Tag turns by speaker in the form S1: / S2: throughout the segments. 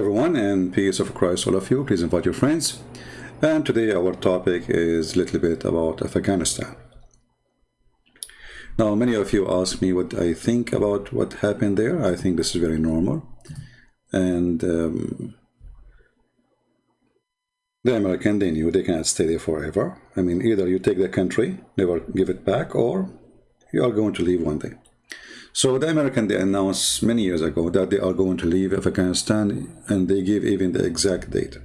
S1: Everyone and peace of Christ all of you. Please invite your friends. And today our topic is a little bit about Afghanistan. Now many of you ask me what I think about what happened there. I think this is very normal. And um, the American, they knew they cannot stay there forever. I mean, either you take the country, never give it back, or you are going to leave one day. So the American, they announced many years ago that they are going to leave Afghanistan and they give even the exact date.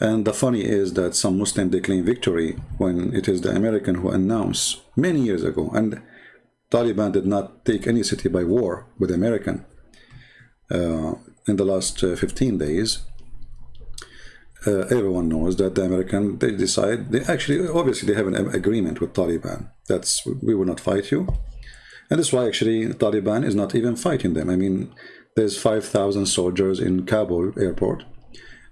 S1: And the funny is that some Muslim, they claim victory when it is the American who announced many years ago. And Taliban did not take any city by war with American uh, in the last uh, 15 days. Uh, everyone knows that the American, they decide, they actually, obviously they have an agreement with Taliban. That's, we will not fight you and that's why actually Taliban is not even fighting them. I mean, there's 5,000 soldiers in Kabul airport,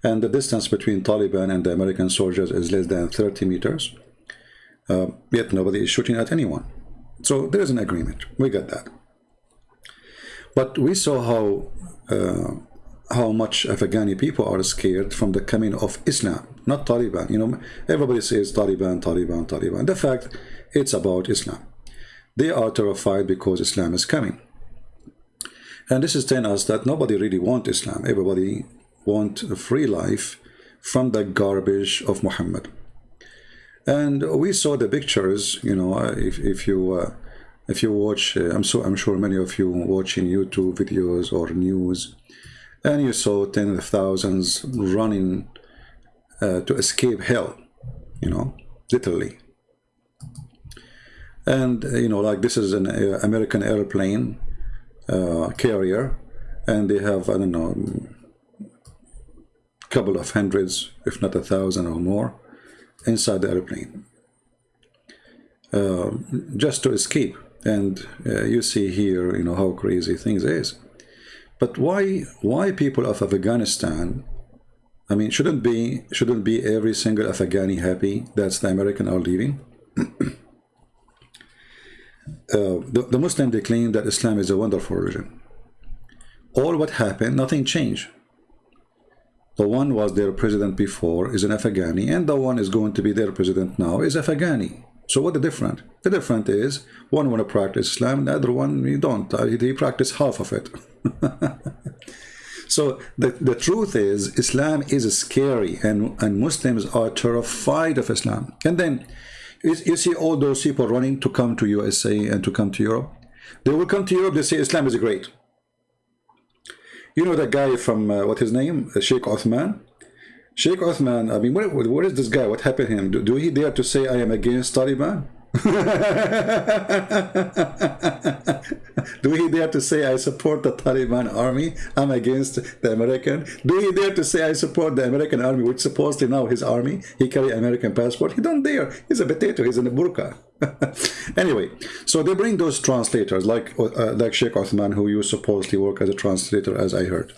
S1: and the distance between Taliban and the American soldiers is less than 30 meters. Uh, yet nobody is shooting at anyone. So there is an agreement. We got that. But we saw how uh, how much Afghani people are scared from the coming of Islam, not Taliban. You know, everybody says Taliban, Taliban, Taliban. The fact it's about Islam. They are terrified because Islam is coming. And this is telling us that nobody really want Islam. Everybody want a free life from the garbage of Muhammad. And we saw the pictures, you know, if, if you uh, if you watch, uh, I'm so I'm sure many of you watching YouTube videos or news, and you saw tens of thousands running uh, to escape hell, you know, literally and uh, you know like this is an uh, American airplane uh, carrier and they have I don't know a couple of hundreds if not a thousand or more inside the airplane. Uh, just to escape. And uh, you see here you know how crazy things is. But why why people of Afghanistan I mean shouldn't be shouldn't be every single Afghani happy that's the American are leaving uh, the, the Muslim they claim that Islam is a wonderful religion. All what happened, nothing changed. The one was their president before is an Afghani, and the one is going to be their president now is Afghani. So what the difference? The difference is one want to practice Islam, the other one you don't. Uh, he practice half of it. so the, the truth is Islam is scary and, and Muslims are terrified of Islam. And then you see all those people running to come to USA and to come to Europe. They will come to Europe, they say Islam is great. You know that guy from, uh, what his name? Uh, Sheikh Othman? Sheikh Othman, I mean, what, what is this guy? What happened to him? Do, do he dare to say I am against Taliban? Do he dare to say I support the Taliban army? I'm against the American. Do he dare to say I support the American army, which supposedly now his army? He carry American passport. He don't dare. He's a potato. He's in a burqa. anyway, so they bring those translators like uh, like Sheikh Othman, who you supposedly work as a translator, as I heard.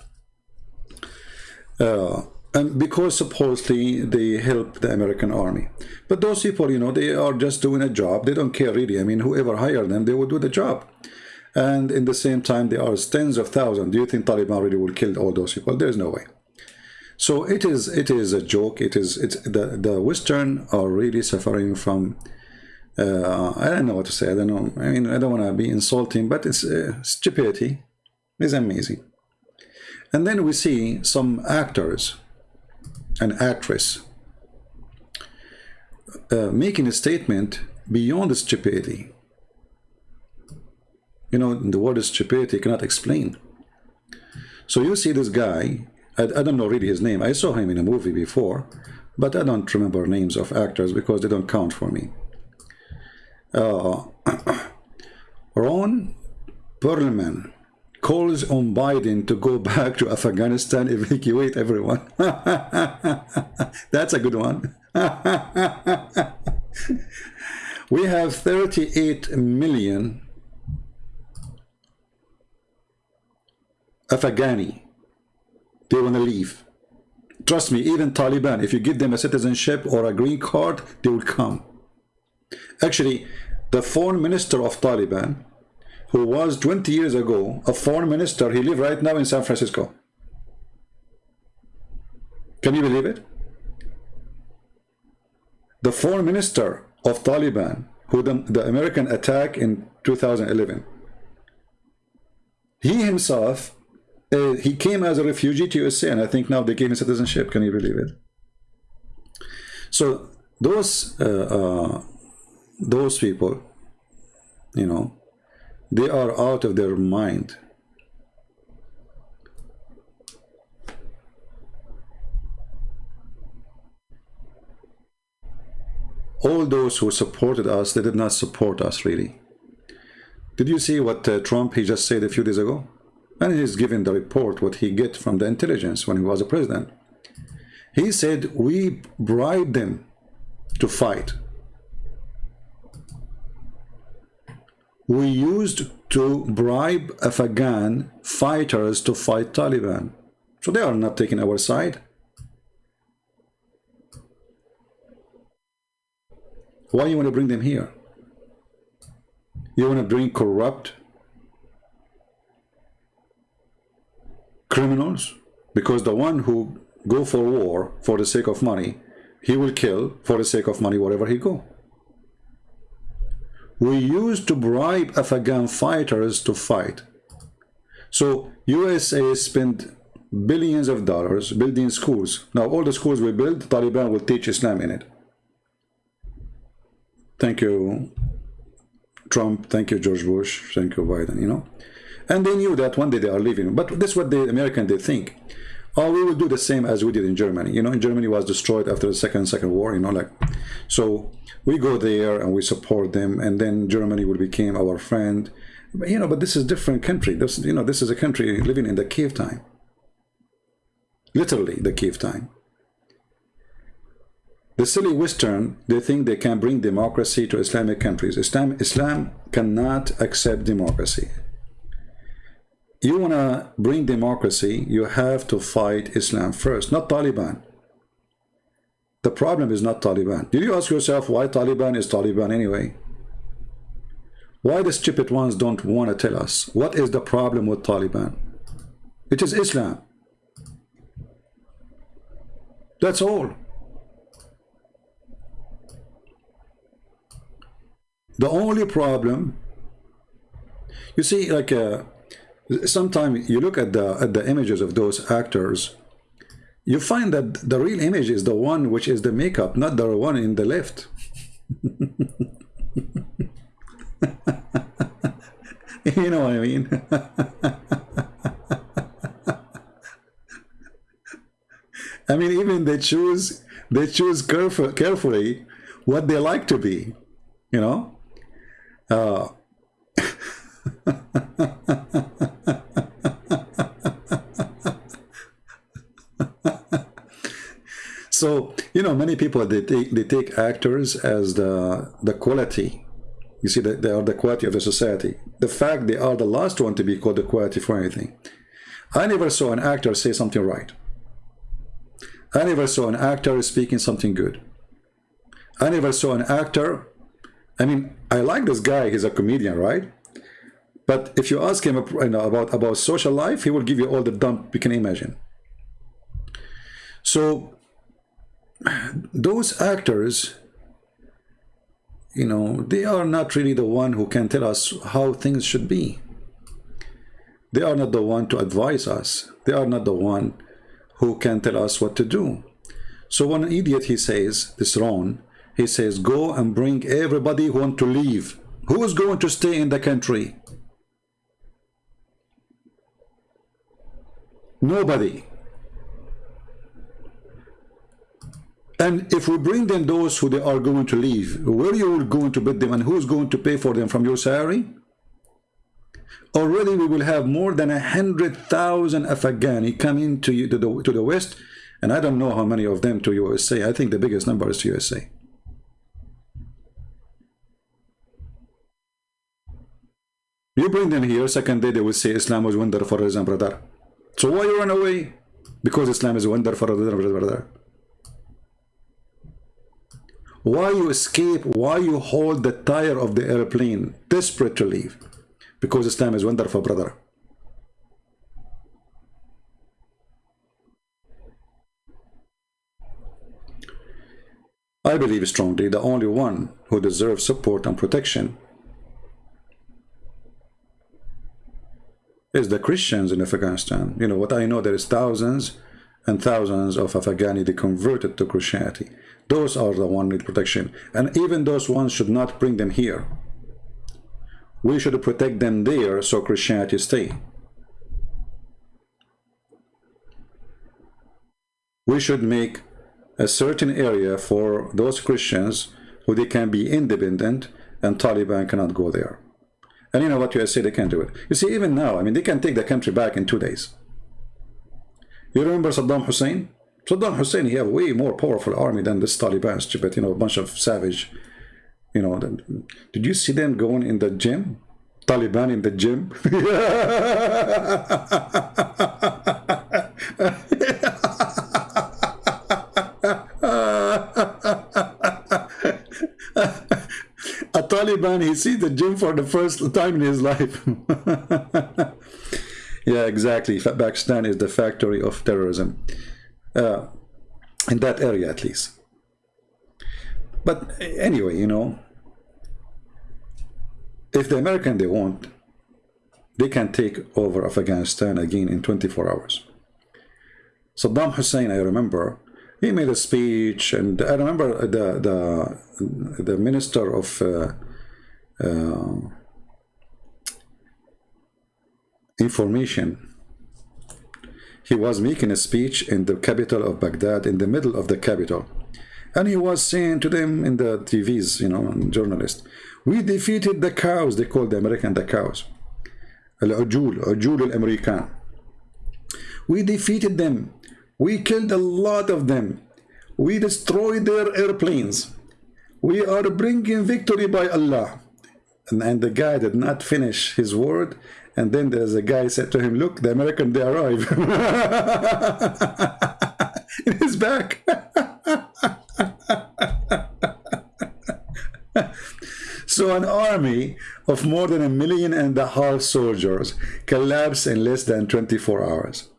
S1: Uh, and because supposedly they help the American army. But those people, you know, they are just doing a job. They don't care really. I mean, whoever hired them, they will do the job. And in the same time, there are tens of thousands. Do you think Taliban really will kill all those people? There's no way. So it is it is a joke. It is it's the the Western are really suffering from. Uh, I don't know what to say. I don't know. I mean, I don't want to be insulting, but it's uh, stupidity is amazing. And then we see some actors an actress, uh, making a statement beyond stupidity. You know, the word is stupidity cannot explain. So you see this guy, I, I don't know really his name. I saw him in a movie before, but I don't remember names of actors because they don't count for me. Uh, Ron Perlman calls on Biden to go back to Afghanistan, evacuate everyone. That's a good one. we have 38 million Afghani. They want to leave. Trust me, even Taliban, if you give them a citizenship or a green card, they will come. Actually, the foreign minister of Taliban who was 20 years ago a foreign minister. He lives right now in San Francisco. Can you believe it? The foreign minister of Taliban, who the, the American attack in 2011, he himself, uh, he came as a refugee to USA, and I think now they gave him citizenship. Can you believe it? So those uh, uh, those people, you know, they are out of their mind. All those who supported us, they did not support us really. Did you see what uh, Trump, he just said a few days ago? And he's giving the report, what he get from the intelligence when he was a president. He said, we bribed them to fight. We used to bribe Afghan fighters to fight Taliban. So they are not taking our side. Why you want to bring them here? You want to bring corrupt criminals? Because the one who go for war for the sake of money, he will kill for the sake of money wherever he go. We used to bribe Afghan fighters to fight. So USA spent billions of dollars building schools. Now all the schools we build, Taliban will teach Islam in it. Thank you, Trump. Thank you, George Bush. Thank you, Biden, you know. And they knew that one day they are leaving. But this is what the American they think. Oh, we will do the same as we did in Germany. You know, in Germany was destroyed after the second second war, you know, like so we go there and we support them and then Germany will become our friend. But, you know, but this is different country. This you know, this is a country living in the cave time. Literally the cave time. The silly Western, they think they can bring democracy to Islamic countries. Islam, Islam cannot accept democracy. You want to bring democracy, you have to fight Islam first, not Taliban. The problem is not Taliban. Did you ask yourself why Taliban is Taliban anyway? Why the stupid ones don't want to tell us? What is the problem with Taliban? It is Islam. That's all. The only problem, you see, like, uh, sometimes you look at the at the images of those actors, you find that the real image is the one which is the makeup, not the one in the left. you know what I mean? I mean, even they choose they choose careful, carefully what they like to be, you know. Uh, so you know many people they take they take actors as the the quality you see that they are the quality of the society the fact they are the last one to be called the quality for anything i never saw an actor say something right i never saw an actor speaking something good i never saw an actor I mean, I like this guy. He's a comedian, right? But if you ask him about, about social life, he will give you all the dump you can imagine. So those actors, you know, they are not really the one who can tell us how things should be. They are not the one to advise us. They are not the one who can tell us what to do. So one idiot, he says, this Ron, he says, go and bring everybody who want to leave. Who is going to stay in the country? Nobody. And if we bring them those who they are going to leave, where you are going to put them and who's going to pay for them from your salary? Already we will have more than a hundred thousand Afghani coming to, you, to, the, to the West, and I don't know how many of them to USA. I think the biggest number is to USA. You bring them here, second day they will say Islam was wonderful, for Islam, brother. So why you run away? Because Islam is wonderful. Why you escape? Why you hold the tire of the airplane? Desperate to leave. Because Islam is wonderful, brother. I believe strongly the only one who deserves support and protection is the Christians in Afghanistan. You know, what I know, there is thousands and thousands of Afghani they converted to Christianity. Those are the one need protection. And even those ones should not bring them here. We should protect them there so Christianity stay. We should make a certain area for those Christians who they can be independent and Taliban cannot go there. And you know what you say they can't do it. You see, even now, I mean, they can take the country back in two days. You remember Saddam Hussein? Saddam Hussein, he have way more powerful army than this Taliban stupid, you know, a bunch of savage, you know. Did you see them going in the gym? Taliban in the gym? Taliban, he sees the gym for the first time in his life. yeah, exactly. Pakistan is the factory of terrorism. Uh, in that area, at least. But anyway, you know, if the American they want, they can take over Afghanistan again in 24 hours. Saddam Hussein, I remember, he made a speech, and I remember the the the minister of uh, uh, information he was making a speech in the capital of Baghdad, in the middle of the capital. And he was saying to them in the TVs, you know, journalists, we defeated the cows, they called the American the cows. Al Ajul, Ajul al-American. We defeated them. We killed a lot of them. We destroyed their airplanes. We are bringing victory by Allah. And, and the guy did not finish his word. And then there's a guy said to him, look, the American, they arrive. In his back. so an army of more than a million and a half soldiers collapsed in less than 24 hours.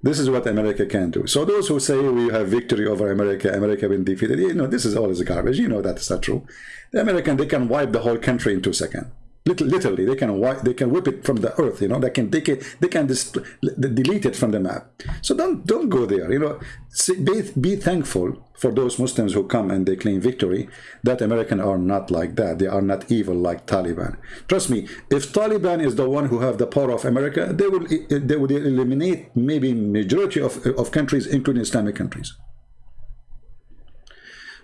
S1: This is what America can do. So those who say we have victory over America, America been defeated, you know, this is all is garbage. You know that's not true. The American, they can wipe the whole country in two seconds literally they can they can whip it from the earth you know they can take it they can just delete it from the map. So don't don't go there you know. Be, be thankful for those muslims who come and they claim victory. That american are not like that. They are not evil like taliban. Trust me if taliban is the one who have the power of america they will they would eliminate maybe majority of, of countries including islamic countries.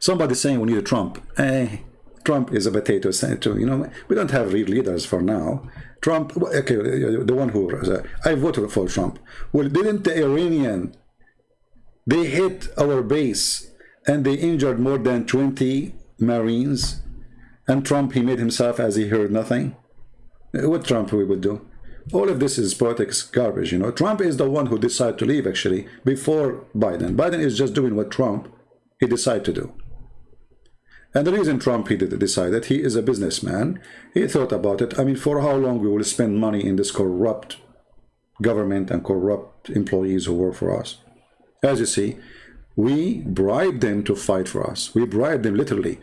S1: Somebody saying we need a trump eh, Trump is a potato senator. You know, we don't have real leaders for now. Trump, okay, the one who uh, I voted for Trump. Well, didn't the Iranian they hit our base and they injured more than 20 Marines, and Trump he made himself as he heard nothing. What Trump we would do? All of this is politics garbage. You know, Trump is the one who decided to leave actually before Biden. Biden is just doing what Trump he decided to do. And the reason Trump he did decide that he is a businessman, he thought about it. I mean, for how long we will spend money in this corrupt government and corrupt employees who work for us. As you see, we bribe them to fight for us. We bribe them literally.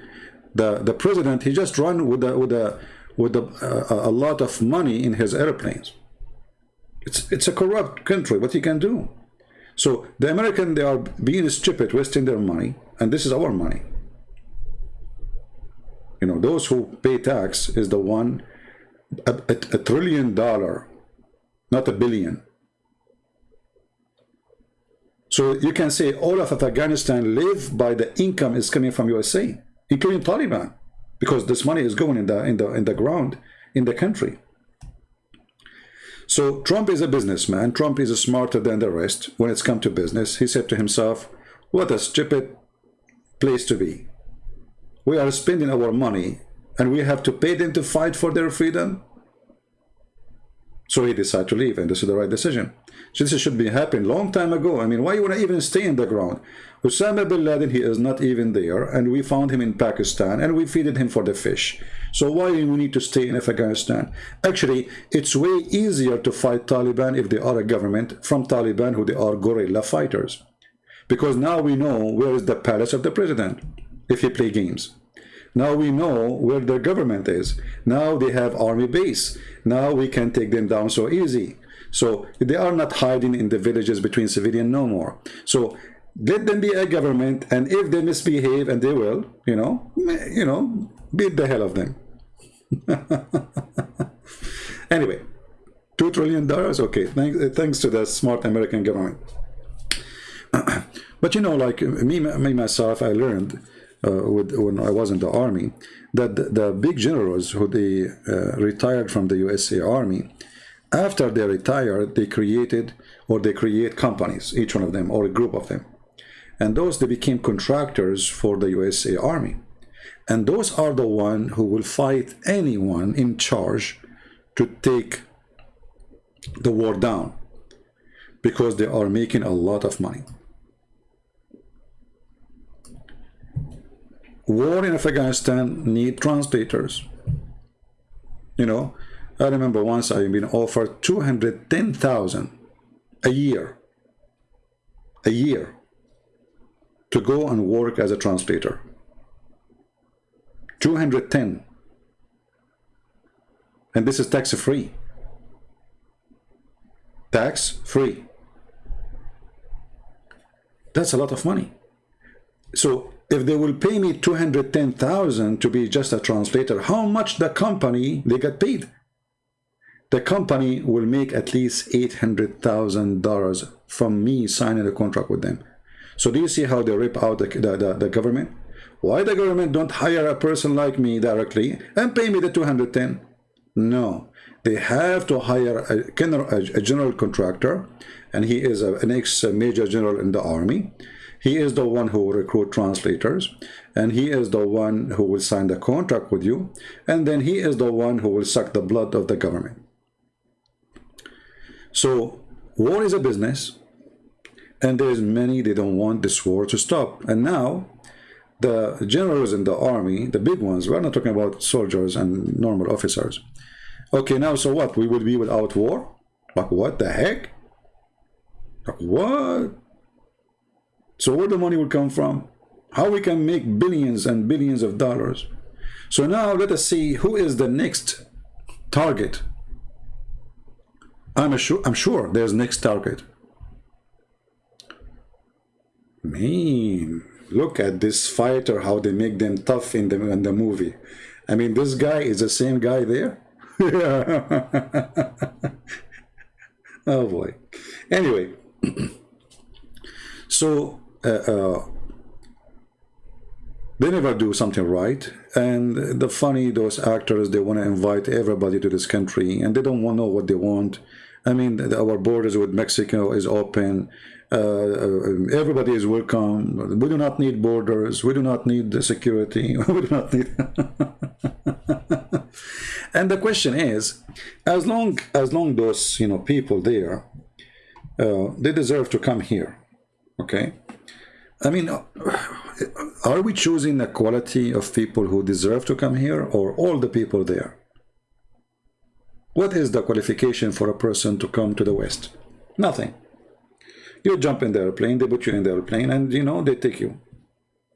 S1: The the president he just run with a with a with a, a, a lot of money in his airplanes. It's it's a corrupt country. What he can do? So the American they are being stupid, wasting their money, and this is our money. You know, those who pay tax is the one, a, a, a trillion dollar, not a billion. So you can say all of Afghanistan live by the income is coming from USA, including Taliban, because this money is going in the in the in the ground in the country. So Trump is a businessman. Trump is smarter than the rest when it's come to business. He said to himself, what a stupid place to be we are spending our money and we have to pay them to fight for their freedom. So he decided to leave, and this is the right decision. So this should be happened long time ago. I mean, why you want to even stay in the ground? Osama bin Laden, he is not even there, and we found him in Pakistan, and we feeded him for the fish. So why do we need to stay in Afghanistan? Actually, it's way easier to fight Taliban if they are a government from Taliban who they are guerrilla fighters. Because now we know where is the palace of the president. If you play games. Now we know where their government is. Now they have army base. Now we can take them down so easy. So they are not hiding in the villages between civilian no more. So let them be a government, and if they misbehave, and they will, you know, you know, beat the hell of them. anyway, two trillion dollars. Okay, thanks, thanks to the smart American government. but you know, like me, me myself, I learned with, when I was in the army that the, the big generals who they uh, retired from the USA Army, after they retired, they created or they create companies, each one of them or a group of them, and those they became contractors for the USA Army. And those are the one who will fight anyone in charge to take the war down because they are making a lot of money. War in Afghanistan need translators. You know, I remember once I've been offered 210,000 a year, a year, to go and work as a translator. 210 and this is tax free tax free that's a lot of money so if they will pay me 210,000 to be just a translator how much the company they get paid the company will make at least $800,000 from me signing a contract with them so do you see how they rip out the, the, the, the government why the government don't hire a person like me directly and pay me the 210? No, they have to hire a, general contractor and he is an ex-major general in the army. He is the one who will recruit translators and he is the one who will sign the contract with you and then he is the one who will suck the blood of the government. So war is a business and there's many they don't want this war to stop and now the generals in the army, the big ones, we're not talking about soldiers and normal officers. Okay, now, so what? We will be without war? Like, what the heck? Like, what? So where the money will come from? How we can make billions and billions of dollars? So now let us see who is the next target. I'm sure I'm sure there's next target. Man, look at this fighter, how they make them tough in the, in the movie. I mean, this guy is the same guy there. oh boy. Anyway, so uh, uh, they never do something right. And the funny, those actors, they want to invite everybody to this country and they don't want to know what they want. I mean, our borders with Mexico is open. Uh, uh, everybody is welcome. We do not need borders. We do not need the security. we do not need. and the question is, as long as long those you know people there, uh, they deserve to come here. Okay, I mean, are we choosing the quality of people who deserve to come here, or all the people there? What is the qualification for a person to come to the West? Nothing. You jump in the airplane, they put you in the airplane, and you know, they take you.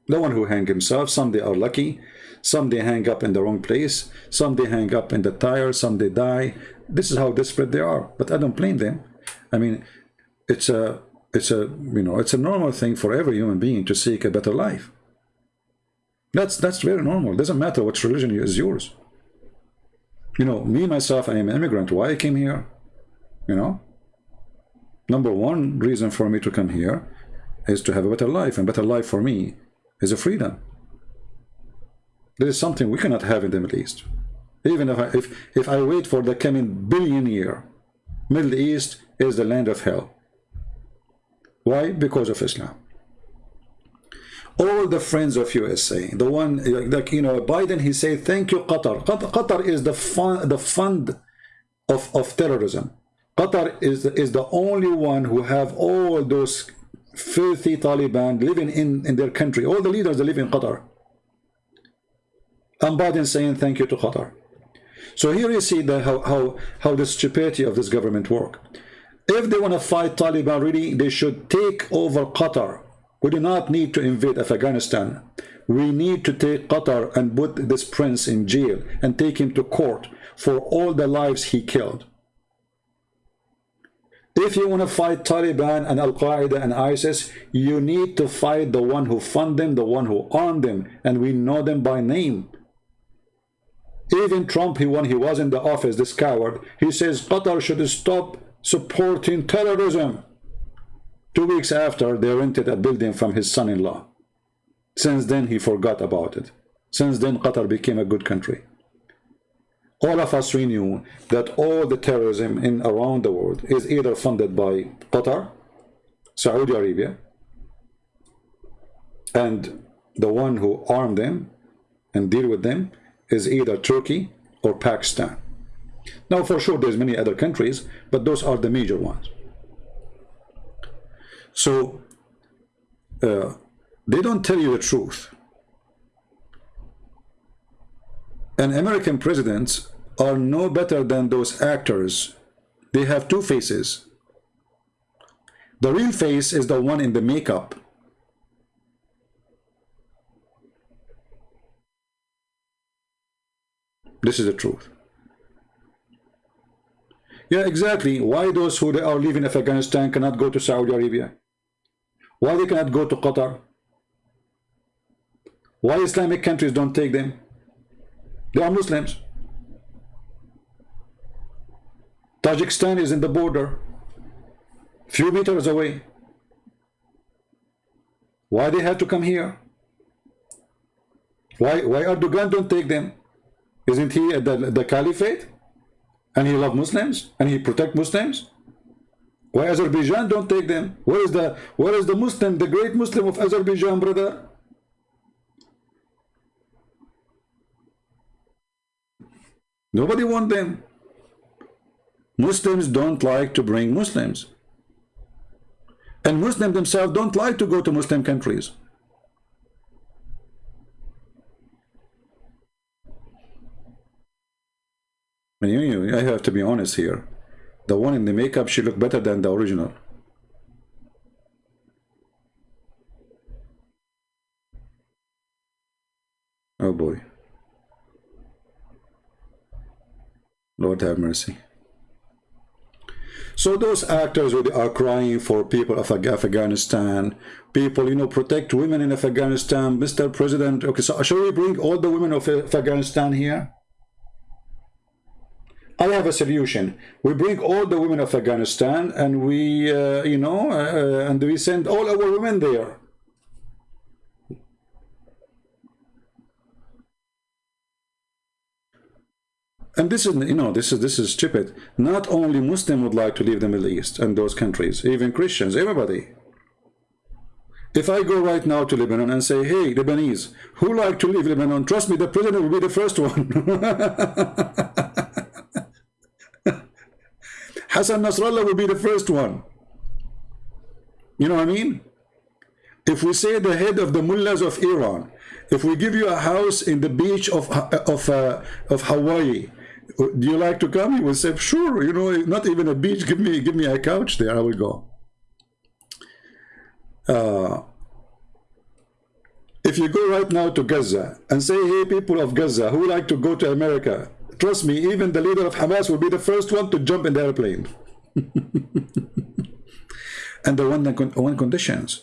S1: The one who hang himself, some they are lucky, some they hang up in the wrong place, some they hang up in the tire, some they die. This is how desperate they are, but I don't blame them. I mean, it's a, it's a, you know, it's a normal thing for every human being to seek a better life. That's, that's very normal. It doesn't matter what religion is yours. You know, me, myself, I am an immigrant. Why I came here? You know, number one reason for me to come here is to have a better life and better life for me is a freedom there is something we cannot have in the Middle East even if I, if, if I wait for the coming billion year Middle East is the land of hell why because of Islam all the friends of USA the one like you know Biden he said thank you Qatar Qatar is the fund the fund of, of terrorism Qatar is, is the only one who have all those filthy Taliban living in, in their country. All the leaders that live in Qatar. And Biden saying thank you to Qatar. So here you see the, how, how, how the stupidity of this government work. If they want to fight Taliban really, they should take over Qatar We do not need to invade Afghanistan. We need to take Qatar and put this prince in jail and take him to court for all the lives he killed. If you want to fight Taliban and Al-Qaeda and ISIS, you need to fight the one who fund them, the one who armed them, and we know them by name. Even Trump, he when he was in the office, this coward, he says Qatar should stop supporting terrorism. Two weeks after, they rented a building from his son-in-law. Since then, he forgot about it. Since then, Qatar became a good country all of us we knew that all the terrorism in around the world is either funded by Qatar, Saudi Arabia, and the one who armed them and deal with them is either Turkey or Pakistan. Now, for sure, there's many other countries, but those are the major ones. So, uh, they don't tell you the truth. and American presidents are no better than those actors. They have two faces. The real face is the one in the makeup. This is the truth. Yeah, exactly. Why those who are living in Afghanistan cannot go to Saudi Arabia? Why they cannot go to Qatar? Why Islamic countries don't take them? They are Muslims. Tajikistan is in the border, few meters away. Why they have to come here? Why why Erdogan don't take them? Isn't he the, the caliphate? And he love Muslims? And he protect Muslims? Why Azerbaijan don't take them? Where is the where is the Muslim, the great Muslim of Azerbaijan, brother? Nobody want them. Muslims don't like to bring Muslims. And Muslims themselves don't like to go to Muslim countries. And you, I have to be honest here. The one in the makeup, she look better than the original. Oh boy. Lord have mercy. So those actors who are crying for people of Afghanistan, people, you know, protect women in Afghanistan, Mr. President. Okay, so shall we bring all the women of Afghanistan here? I have a solution. We bring all the women of Afghanistan and we, uh, you know, uh, uh and we send all our women there. and this is you know this is this is stupid not only muslim would like to leave the middle east and those countries even christians everybody if i go right now to lebanon and say hey lebanese who like to leave lebanon trust me the president will be the first one hassan nasrallah will be the first one you know what i mean if we say the head of the mullahs of iran if we give you a house in the beach of of uh, of hawaii do you like to come? He will say, sure, you know, not even a beach, give me, give me a couch there, I will go. Uh, if you go right now to Gaza and say, hey, people of Gaza, who would like to go to America? Trust me, even the leader of Hamas will be the first one to jump in the airplane. and the one, one conditions,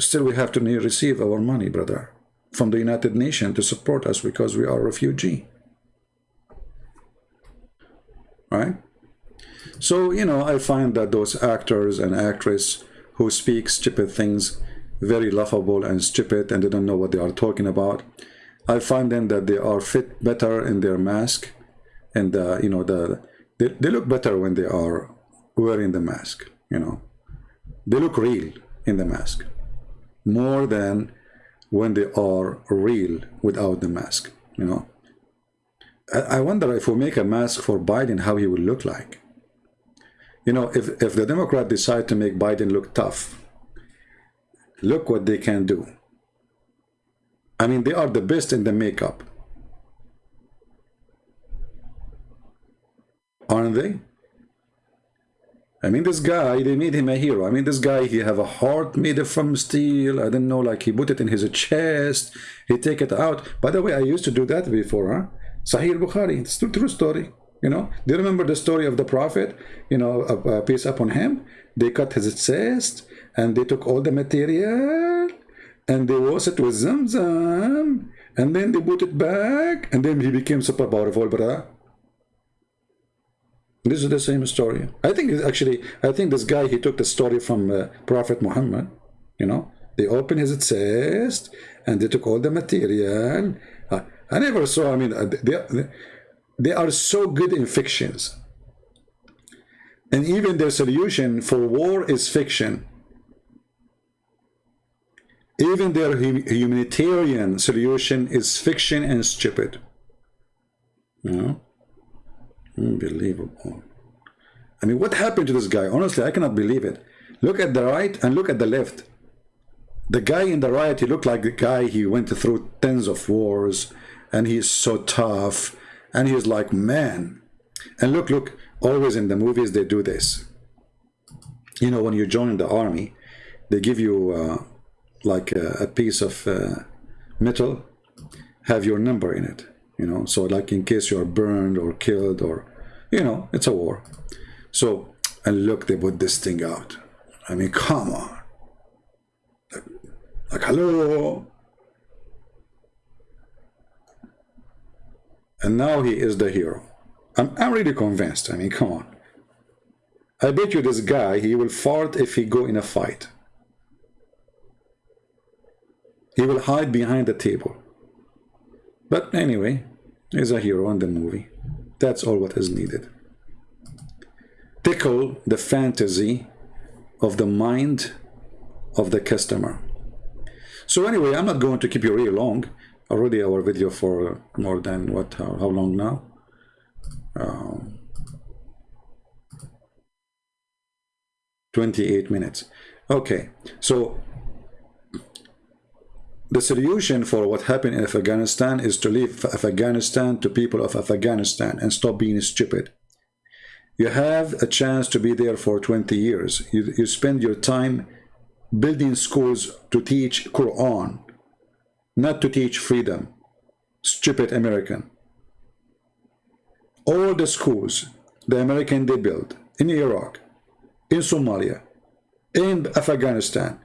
S1: still we have to receive our money, brother, from the United Nations to support us because we are refugee right? So, you know, I find that those actors and actresses who speak stupid things, very laughable and stupid, and they don't know what they are talking about. I find them that they are fit better in their mask, and uh, you know, the they, they look better when they are wearing the mask. You know, they look real in the mask, more than when they are real without the mask. You know, I wonder if we make a mask for Biden, how he will look like. You know, if, if the Democrat decide to make Biden look tough, look what they can do. I mean, they are the best in the makeup. Aren't they? I mean, this guy, they made him a hero. I mean, this guy, he have a heart made from steel. I don't know, like he put it in his chest. He take it out. By the way, I used to do that before, huh? Sahih Bukhari, it's true story. You know, do you remember the story of the prophet? You know, peace upon him. They cut his chest and they took all the material and they washed it with Zamzam and then they put it back and then he became super powerful, brother. This is the same story. I think actually, I think this guy, he took the story from uh, Prophet Muhammad, you know. They opened his chest and they took all the material. Uh, I never saw, I mean, uh, they, they are so good in fictions. And even their solution for war is fiction. Even their humanitarian solution is fiction and stupid. Know? Unbelievable. I mean, what happened to this guy? Honestly, I cannot believe it. Look at the right and look at the left. The guy in the right, he looked like the guy he went through tens of wars and he's so tough and he's like, man. And look, look, always in the movies they do this. You know, when you join the army, they give you uh, like a, a, piece of uh, metal, have your number in it you know? So like in case you're burned or killed or you know it's a war. So and look they put this thing out. I mean come on. Like, like hello? And now he is the hero. I'm, I'm really convinced. I mean come on. I bet you this guy he will fart if he go in a fight he will hide behind the table but anyway, he's a hero in the movie. That's all what is needed. Tickle the fantasy of the mind of the customer. So anyway, I'm not going to keep you really long. Already our video for more than what, how, how long now? Um, 28 minutes. Okay, so the solution for what happened in Afghanistan is to leave Afghanistan to people of Afghanistan and stop being stupid. You have a chance to be there for 20 years. You, you spend your time building schools to teach Quran, not to teach freedom. Stupid American. All the schools the American they built in Iraq, in Somalia, in Afghanistan,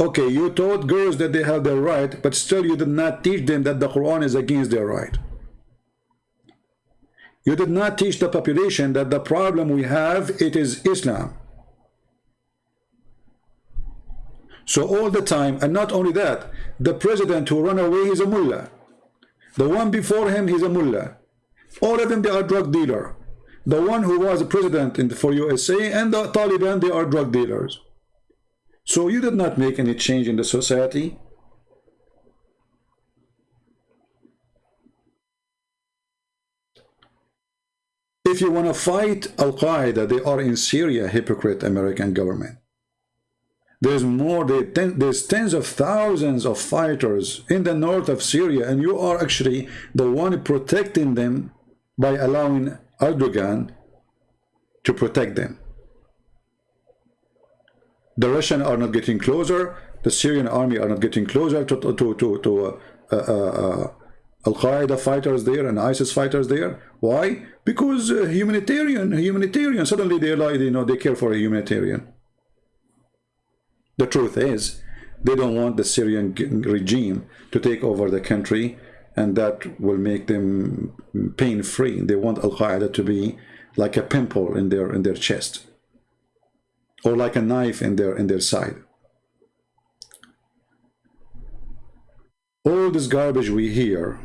S1: Okay, you taught girls that they have their right, but still you did not teach them that the Quran is against their right. You did not teach the population that the problem we have, it is Islam. So all the time, and not only that, the president who ran away is a mullah. The one before him, he's a mullah. All of them, they are drug dealer. The one who was president in, for USA and the Taliban, they are drug dealers. So you did not make any change in the society. If you want to fight Al-Qaeda, they are in Syria, hypocrite American government. There's more, there's tens of thousands of fighters in the north of Syria, and you are actually the one protecting them by allowing Erdogan to protect them. The Russian are not getting closer. The Syrian army are not getting closer to to to, to uh, uh, uh, Al Qaeda fighters there and ISIS fighters there. Why? Because uh, humanitarian, humanitarian. Suddenly they like you know they care for a humanitarian. The truth is, they don't want the Syrian regime to take over the country, and that will make them pain free. They want Al Qaeda to be like a pimple in their in their chest or like a knife in their in their side. All this garbage we hear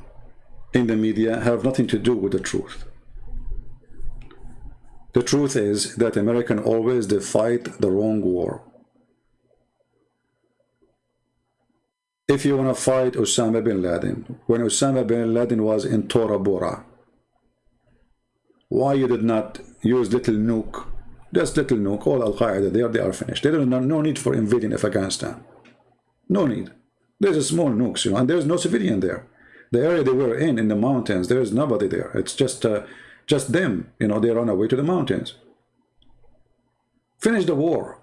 S1: in the media have nothing to do with the truth. The truth is that American always they fight the wrong war. If you want to fight Osama bin Laden, when Osama bin Laden was in Tora Bora, why you did not use little nuke just little nuke, all Al-Qaeda there, they are finished. There is no, need for invading Afghanistan. No need. There's a small nukes, you know, and there's no civilian there. The area they were in, in the mountains, there is nobody there. It's just uh, just them, you know, they run away to the mountains. Finish the war.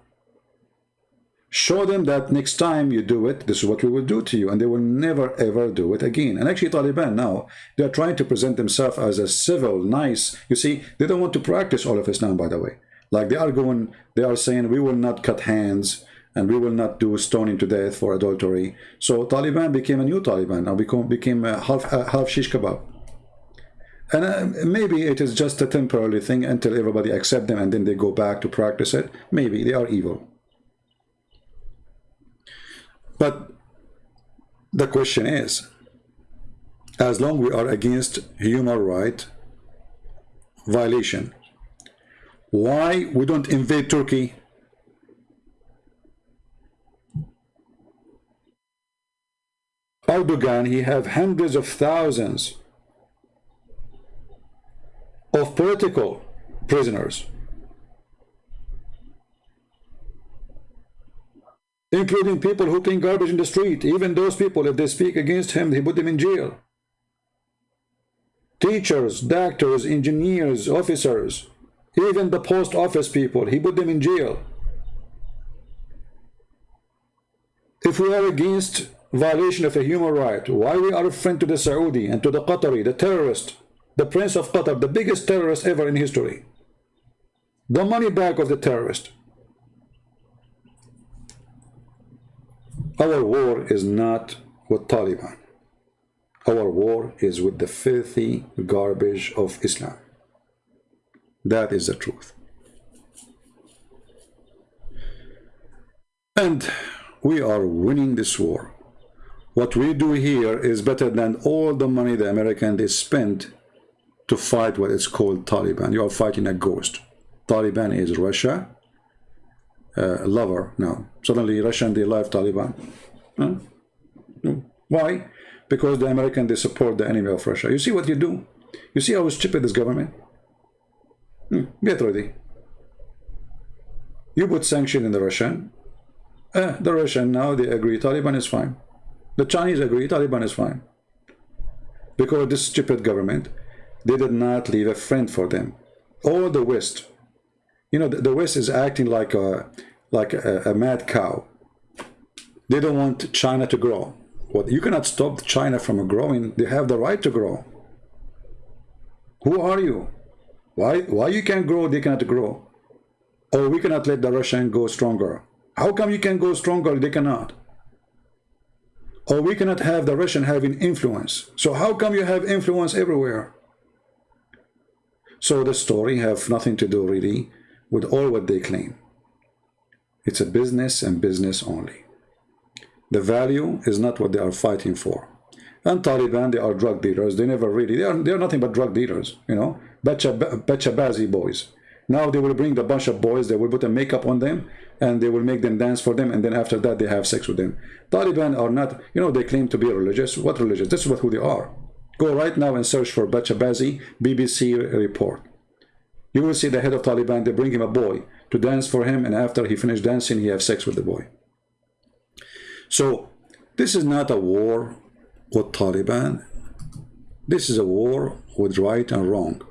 S1: Show them that next time you do it, this is what we will do to you, and they will never ever do it again. And actually, Taliban now, they're trying to present themselves as a civil, nice, you see, they don't want to practice all of Islam, by the way. Like they are going, they are saying, we will not cut hands, and we will not do stoning to death for adultery. So Taliban became a new Taliban, now become, became a half, a half shish kebab. And uh, maybe it is just a temporary thing until everybody accept them and then they go back to practice it. Maybe they are evil. But the question is, as long we are against human right violation, why we don't invade Turkey? Erdogan, he have hundreds of thousands of political prisoners, including people who clean garbage in the street. Even those people, if they speak against him, he put them in jail. Teachers, doctors, engineers, officers, even the post office people, he put them in jail. If we are against violation of a human right, why we are a friend to the Saudi and to the Qatari, the terrorist, the Prince of Qatar, the biggest terrorist ever in history. The money back of the terrorist. Our war is not with Taliban. Our war is with the filthy garbage of Islam. That is the truth. And we are winning this war. What we do here is better than all the money the Americans spent to fight what is called Taliban. You are fighting a ghost. Taliban is Russia, uh, lover now. Suddenly Russian, they love Taliban. Huh? Why? Because the American, they support the enemy of Russia. You see what you do? You see how stupid this government? Hmm. Get ready. You put sanction in the Russian. Uh, the Russian now, they agree Taliban is fine. The Chinese agree Taliban is fine. Because this stupid government, they did not leave a friend for them. All the West, you know, the, West is acting like a like a, a, mad cow. They don't want China to grow. Well, you cannot stop China from growing. They have the right to grow. Who are you? Why why you can't grow? They cannot grow. Or we cannot let the Russian go stronger. How come you can go stronger? They cannot. Or we cannot have the Russian having influence. So how come you have influence everywhere? So the story have nothing to do really with all what they claim. It's a business and business only. The value is not what they are fighting for. And Taliban, they are drug dealers. They never really, they are, they are nothing but drug dealers, you know, Bazi boys. Now they will bring the bunch of boys, they will put a makeup on them, and they will make them dance for them, and then after that they have sex with them. Taliban are not, you know, they claim to be religious. What religious? This is what who they are. Go right now and search for Bachabazi BBC report. You will see the head of Taliban, they bring him a boy to dance for him, and after he finished dancing, he have sex with the boy. So, this is not a war with Taliban. This is a war with right and wrong.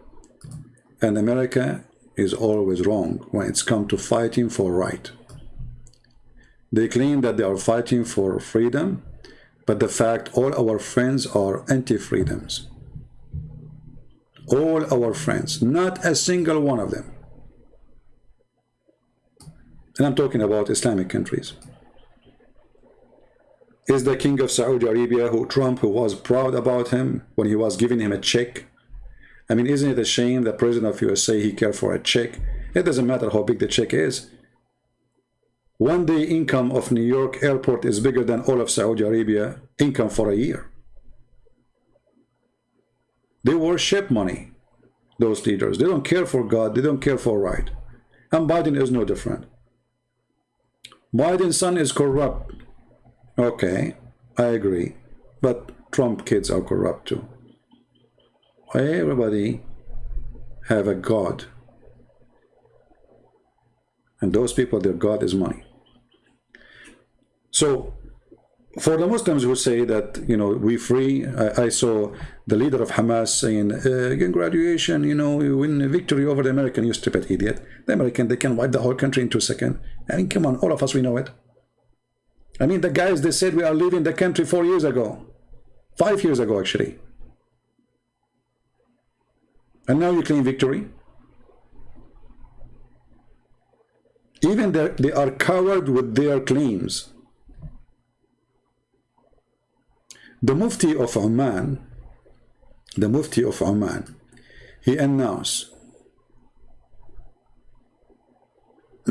S1: And America is always wrong when it's come to fighting for right. They claim that they are fighting for freedom, but the fact all our friends are anti-freedoms. All our friends, not a single one of them. And I'm talking about Islamic countries. Is the king of Saudi Arabia, who Trump, who was proud about him when he was giving him a check? I mean, isn't it a shame that president of USA, he cared for a check? It doesn't matter how big the check is. One day income of New York airport is bigger than all of Saudi Arabia income for a year. They worship money, those leaders. They don't care for God. They don't care for right. And Biden is no different. Biden's son is corrupt. Okay, I agree. But Trump kids are corrupt too. Everybody have a God? And those people, their God is money. So for the Muslims who say that, you know, we free, I, I saw the leader of Hamas saying, uh, in graduation, you know, you win a victory over the American, you stupid idiot. The American, they can wipe the whole country in two seconds. I mean, come on, all of us, we know it. I mean, the guys, they said we are leaving the country four years ago. Five years ago, actually. And now you claim victory? Even they are covered with their claims. The Mufti of Oman, the Mufti of Oman, he announced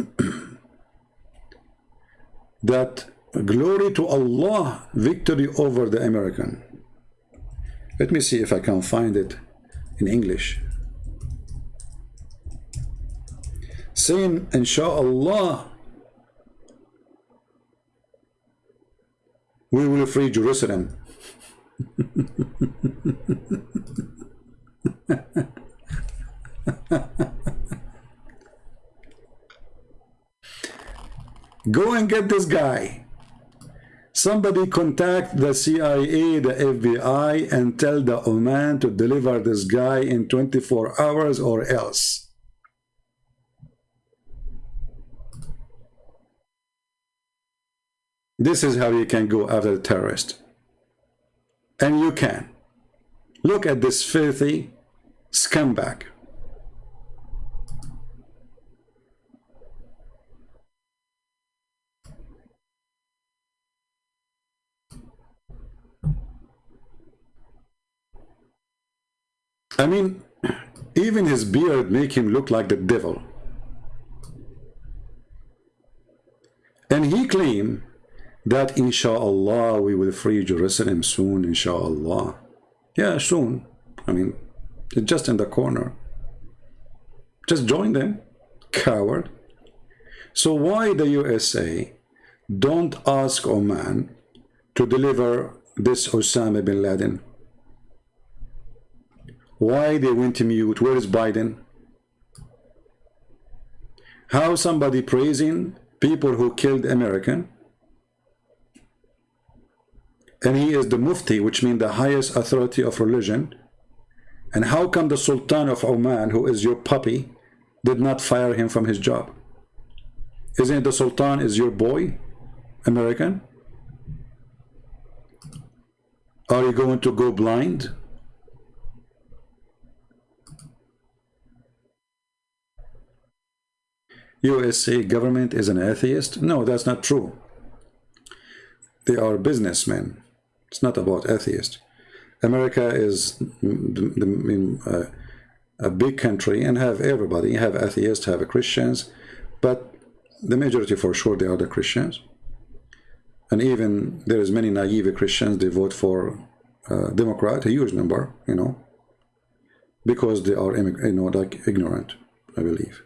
S1: that glory to Allah, victory over the American. Let me see if I can find it in English. Saying, Insha'Allah, we will free Jerusalem. Go and get this guy. Somebody contact the CIA, the FBI, and tell the Oman to deliver this guy in 24 hours or else. This is how you can go after the terrorist. And you can. Look at this filthy scumbag. I mean, even his beard make him look like the devil. And he claimed that inshallah we will free Jerusalem soon, inshallah. Yeah, soon. I mean, just in the corner. Just join them, coward. So why the USA don't ask Oman to deliver this Osama bin Laden? Why they went to mute? Where is Biden? How somebody praising people who killed American and he is the mufti, which means the highest authority of religion. And how come the Sultan of Oman, who is your puppy, did not fire him from his job? Isn't the Sultan is your boy, American? Are you going to go blind? USA government is an atheist? No, that's not true. They are businessmen. It's not about atheists. America is the, the, uh, a big country and have everybody, have atheists, have Christians, but the majority for sure they are the Christians. And even there is many naive Christians, they vote for uh, Democrat, a huge number, you know, because they are, you know, like ignorant, I believe.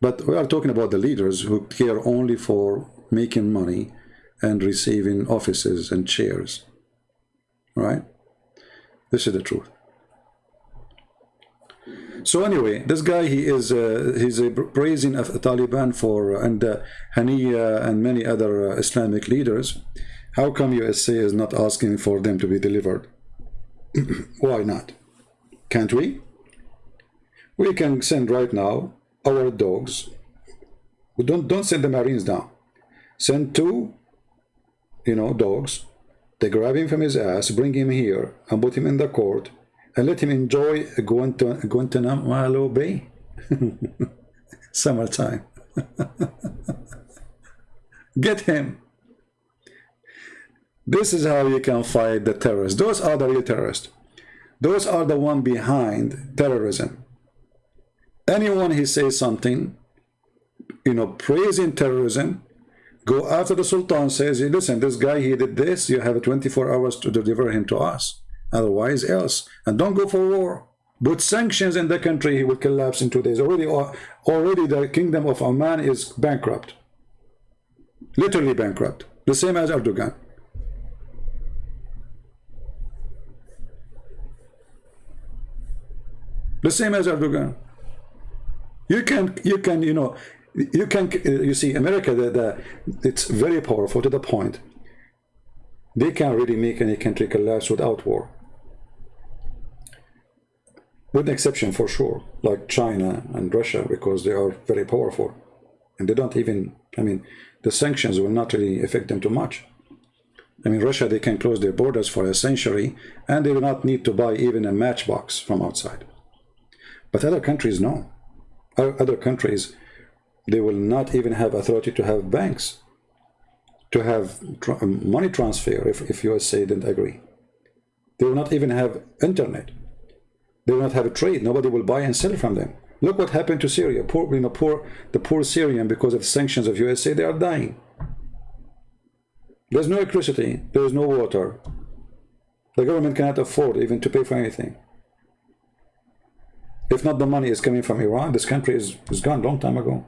S1: But we are talking about the leaders who care only for making money and receiving offices and chairs. Right? This is the truth. So anyway, this guy, he is uh, he's a praising of Taliban for and uh, Haniya and many other uh, Islamic leaders. How come USA is not asking for them to be delivered? Why not? Can't we? We can send right now our dogs. We don't don't send the Marines down. Send two you know, dogs. They grab him from his ass, bring him here, and put him in the court, and let him enjoy going to Guantanamo Bay. Summertime. Get him. This is how you can fight the terrorists. Those are the real terrorists. Those are the one behind terrorism. Anyone who says something, you know, praising terrorism, Go after the Sultan says, listen, this guy, he did this, you have 24 hours to deliver him to us. Otherwise, else. And don't go for war. Put sanctions in the country, he will collapse in two days. Already, uh, already the kingdom of Oman is bankrupt. Literally bankrupt. The same as Erdogan. The same as Erdogan. You can, you can, you know, you can you see America the, the it's very powerful to the point they can't really make any country collapse without war. With an exception for sure, like China and Russia, because they are very powerful. And they don't even, I mean, the sanctions will not really affect them too much. I mean, Russia, they can close their borders for a century and they will not need to buy even a matchbox from outside. But other countries, no. Other countries, they will not even have authority to have banks to have um, money transfer if, if USA didn't agree. They will not even have internet. They will not have a trade. Nobody will buy and sell from them. Look what happened to Syria. Poor, you know, poor, the poor Syrian, because of sanctions of USA, they are dying. There's no electricity. There is no water. The government cannot afford even to pay for anything. If not the money is coming from Iran, this country is, is gone long time ago.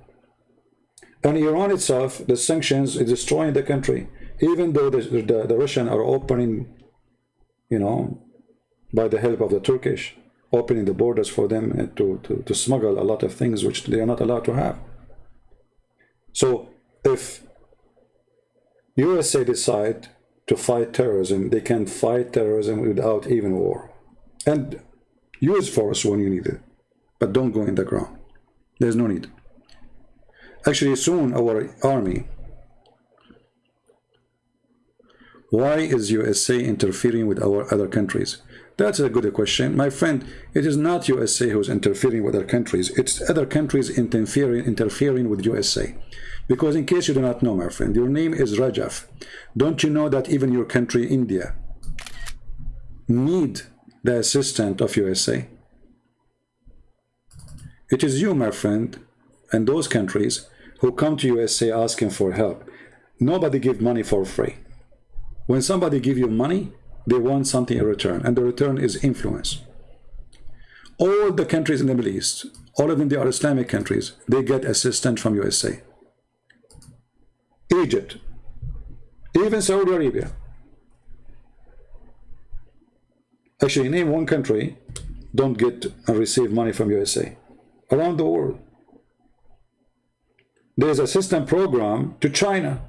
S1: And Iran itself, the sanctions is destroying the country, even though the, the, the are opening, you know, by the help of the Turkish, opening the borders for them uh, to, to, to smuggle a lot of things which they are not allowed to have. So if USA decide to fight terrorism, they can fight terrorism without even war. And use force when you need it, but don't go in the ground. There's no need. Actually, soon our army. Why is USA interfering with our other countries? That's a good question. My friend, it is not USA who's interfering with other countries. It's other countries interfering, interfering with USA. Because in case you do not know, my friend, your name is Rajaf. Don't you know that even your country, India, need the assistance of USA? It is you, my friend, and those countries who come to USA asking for help. Nobody give money for free. When somebody give you money, they want something in return, and the return is influence. All the countries in the Middle East, all of them, they are Islamic countries, they get assistance from USA. Egypt, even Saudi Arabia. Actually, name one country don't get and receive money from USA around the world there's a system program to China.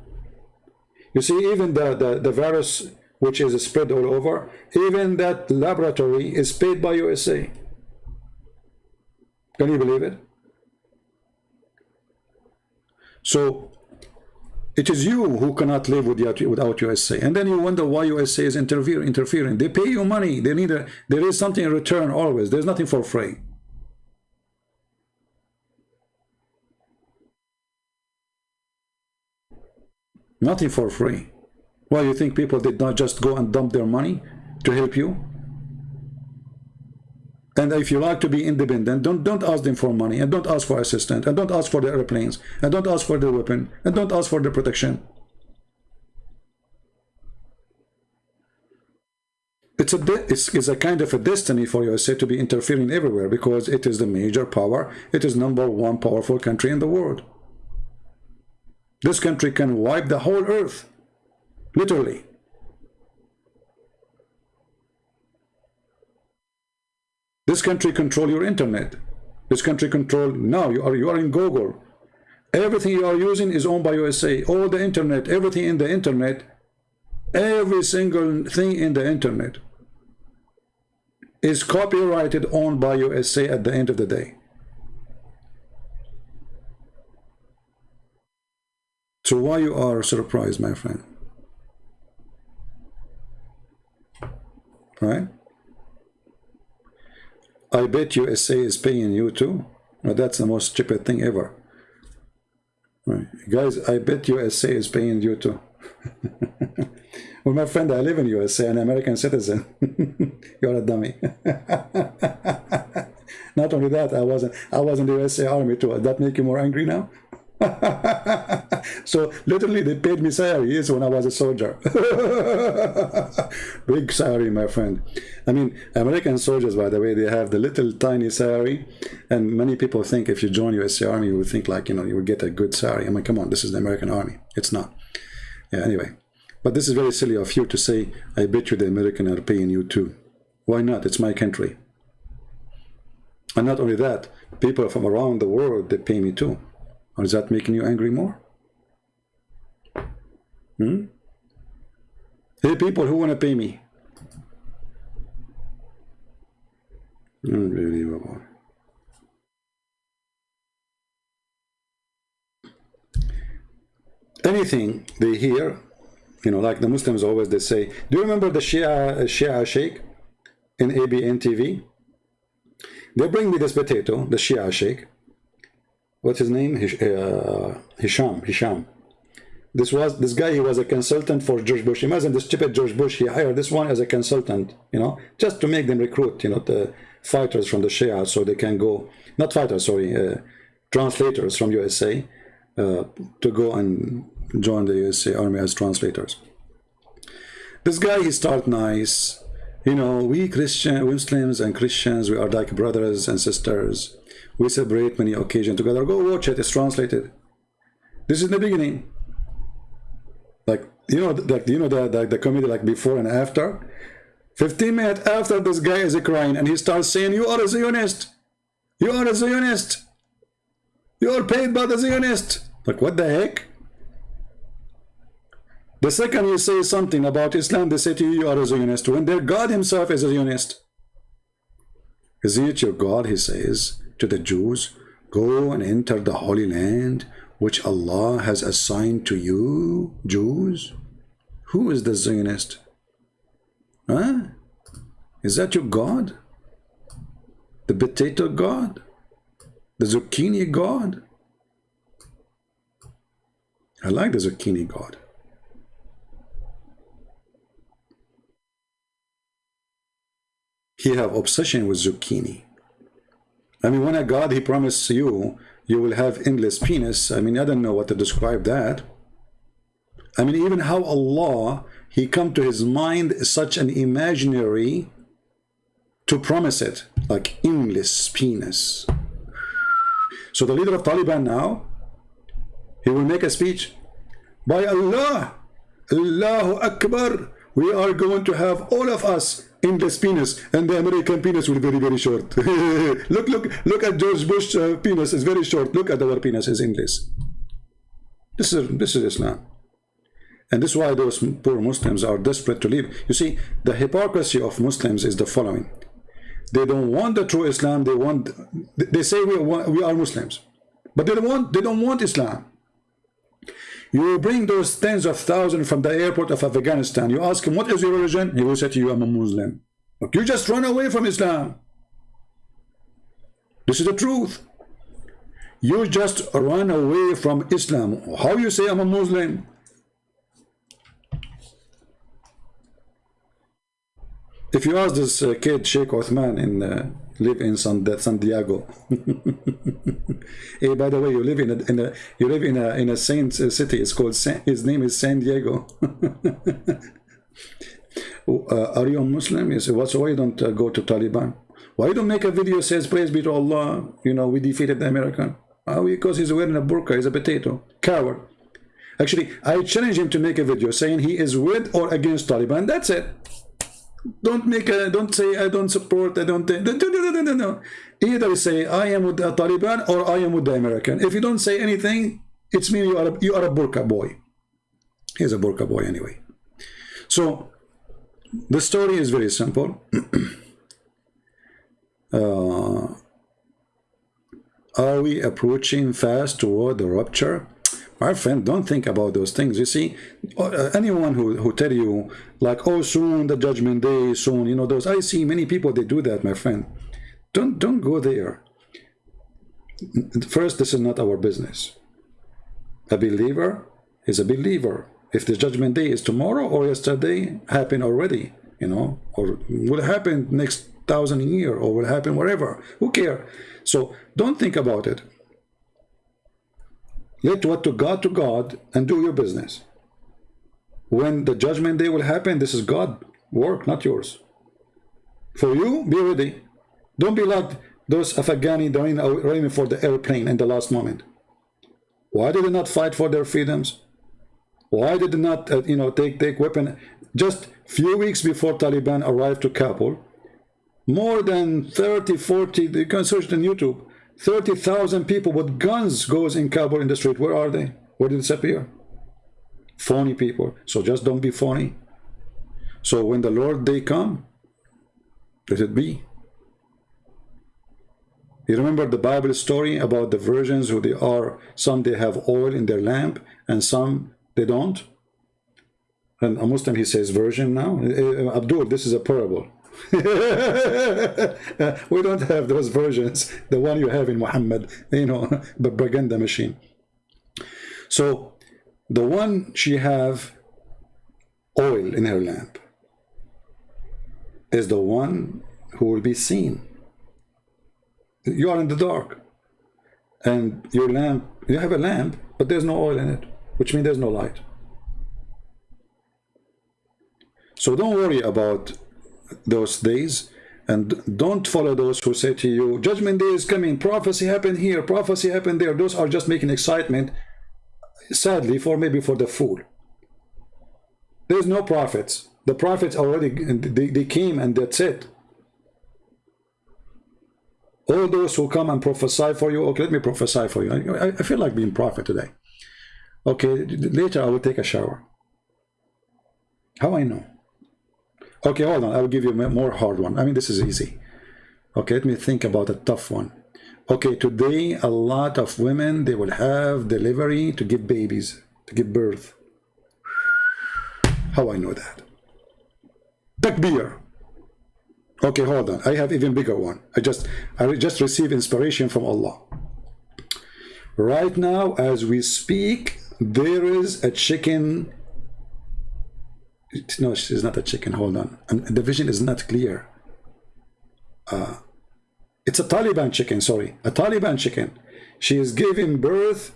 S1: You see, even the, the, the virus which is spread all over, even that laboratory is paid by USA. Can you believe it? So it is you who cannot live without USA. And then you wonder why USA is interfere, interfering. They pay you money. They need a, there is something in return always. There's nothing for free. Nothing for free. Why you think people did not just go and dump their money to help you? And if you like to be independent, don't don't ask them for money, and don't ask for assistance, and don't ask for the airplanes, and don't ask for the weapon, and don't ask for the protection. It's a it's, it's a kind of a destiny for USA to be interfering everywhere because it is the major power. It is number one powerful country in the world. This country can wipe the whole earth, literally. This country control your internet. This country control now you are you are in Google. Everything you are using is owned by USA. All the internet, everything in the internet, every single thing in the internet is copyrighted owned by USA at the end of the day. So why you are surprised, my friend? Right? I bet USA is paying you too. Well, that's the most stupid thing ever. Right. Guys, I bet USA is paying you too. well, my friend, I live in USA, an American citizen. You're a dummy. Not only that, I wasn't I was in the USA Army too. Does that make you more angry now? so literally they paid me salaries when I was a soldier. Big salary, my friend. I mean, American soldiers, by the way, they have the little tiny salary. And many people think if you join USA Army, you would think like, you know, you would get a good salary. I mean, come on, this is the American Army. It's not. Yeah, anyway. But this is very silly of you to say, I bet you the American are paying you too. Why not? It's my country. And not only that, people from around the world, they pay me too. Or is that making you angry more? Hmm? Hey, people who want to pay me. Unbelievable. Anything they hear, you know, like the Muslims always they say, do you remember the Shia, Shia Sheikh in ABN TV? They bring me this potato, the Shia Sheikh. What's his name? Hish, uh, Hisham. Hisham. This was this guy. He was a consultant for George Bush. Imagine the stupid George Bush. He hired this one as a consultant. You know, just to make them recruit. You know, the fighters from the Shia so they can go. Not fighters, sorry, uh, translators from USA uh, to go and join the USA Army as translators. This guy, he start nice. You know, we Christian, Muslims and Christians, we are like brothers and sisters. We celebrate many occasions together. Go watch it. It's translated. This is the beginning. Like you know, like you know the the, the comedy like before and after. 15 minutes after this guy is crying and he starts saying, "You are a Zionist. You are a Zionist. You are paid by the Zionist." Like what the heck? The second you say something about Islam, they say to you, you are a Zionist. When their God himself is a Zionist. Is it your God, he says, to the Jews, go and enter the Holy Land, which Allah has assigned to you, Jews? Who is the Zionist? Huh? Is that your God? The potato God? The zucchini God? I like the zucchini God. He have obsession with zucchini. I mean, when a God, he promised you, you will have endless penis. I mean, I don't know what to describe that. I mean, even how Allah, he come to his mind such an imaginary to promise it, like endless penis. So the leader of Taliban now, he will make a speech. By Allah, Allahu Akbar, we are going to have all of us endless penis and the American penis will be very very short. Look look look at George Bush uh, penis is very short. Look at our penis is endless this is this is Islam. And this is why those poor Muslims are desperate to leave. You see the hypocrisy of Muslims is the following. They don't want the true Islam. They want they say we are, we are Muslims. But they don't want they don't want Islam you bring those tens of thousands from the airport of Afghanistan. You ask him, what is your religion? He will say to you, I'm a Muslim. You just run away from Islam. This is the truth. You just run away from Islam. How you say I'm a Muslim? If you ask this uh, kid, Sheikh Othman, in uh, live in San, San Diego. hey, by the way, you live in a, in a you live in a in a saint city. It's called San, his name is San Diego. uh, are you a Muslim? You say, what's why you don't uh, go to Taliban? Why you don't make a video says praise be to Allah? You know we defeated the American. Oh, because he's wearing a burqa. He's a potato coward. Actually, I challenge him to make a video saying he is with or against Taliban. That's it. Don't make a, don't say I don't support, I don't, no, no, no, no. Either say I am with the Taliban or I am with the American. If you don't say anything, it's mean you are a, you are a burqa boy. He's a burqa boy anyway. So the story is very simple. uh, are we approaching fast toward the rapture? My friend don't think about those things. You see uh, anyone who, who tell you like oh soon the judgment day soon you know those i see many people they do that my friend. Don't don't go there. First this is not our business. A believer is a believer. If the judgment day is tomorrow or yesterday happened already you know or will happen next thousand year or will happen wherever who care? So don't think about it let what to God to God and do your business. When the judgment day will happen, this is God work, not yours. For you, be ready. Don't be like those Afghani running for the airplane in the last moment. Why did they not fight for their freedoms? Why did they not, uh, you know, take take weapon? Just few weeks before Taliban arrived to Kabul, more than 30, 40, you can search on YouTube, 30,000 people with guns goes in Kabul in the street. Where are they? Where did they disappear? Phony people. So just don't be phony. So when the Lord day come, let it be. You remember the Bible story about the virgins who they are, some they have oil in their lamp and some they don't? And a Muslim, he says virgin now. Uh, uh, Abdul, this is a parable. we don't have those versions, the one you have in Muhammad, you know, propaganda machine. So the one she have oil in her lamp is the one who will be seen you are in the dark and your lamp you have a lamp but there's no oil in it which means there's no light so don't worry about those days and don't follow those who say to you judgment day is coming prophecy happened here prophecy happened there those are just making excitement sadly for maybe for the fool there's no prophets the prophets already they, they came and that's it all those who come and prophesy for you, okay, let me prophesy for you. I, I feel like being prophet today. Okay, later I will take a shower. How I know? Okay, hold on. I will give you a more hard one. I mean, this is easy. Okay, let me think about a tough one. Okay, today a lot of women, they will have delivery to give babies, to give birth. How I know that? Takbir. Okay, hold on. I have even bigger one. I just I just received inspiration from Allah. Right now, as we speak, there is a chicken. No, it's not a chicken. Hold on. And the vision is not clear. Uh, it's a Taliban chicken, sorry. A Taliban chicken. She is giving birth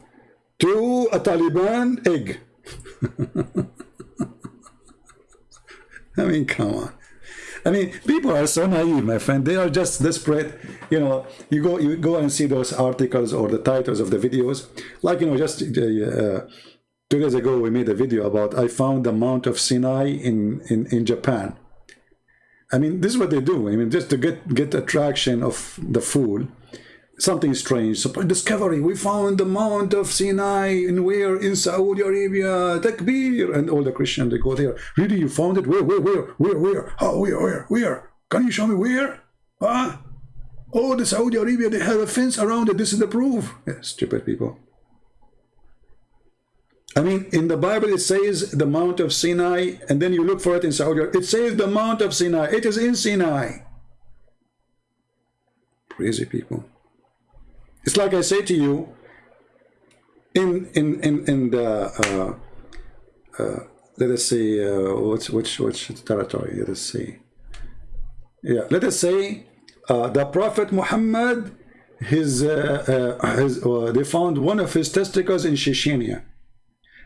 S1: to a Taliban egg. I mean, come on. I mean, people are so naive, my friend. They are just desperate. You know, you go you go and see those articles or the titles of the videos. Like you know, just uh, uh, two days ago we made a video about I found the Mount of Sinai in in in Japan. I mean, this is what they do. I mean, just to get get attraction of the fool something strange. So discovery, we found the Mount of Sinai in where? In Saudi Arabia, Takbir. And all the Christians, they go there. Really, you found it? Where, where, where, where, where? How, where, where, where? Can you show me where? Huh? Oh, the Saudi Arabia, they have a fence around it. This is the proof. Yeah, stupid people. I mean, in the Bible, it says the Mount of Sinai, and then you look for it in Saudi Arabia. It says the Mount of Sinai. It is in Sinai. Crazy people. It's like I say to you, in in in in the uh, uh, let us see uh, which which which territory. Let us see. Yeah, let us say uh, the Prophet Muhammad, his uh, uh, his they found one of his testicles in Chechnya,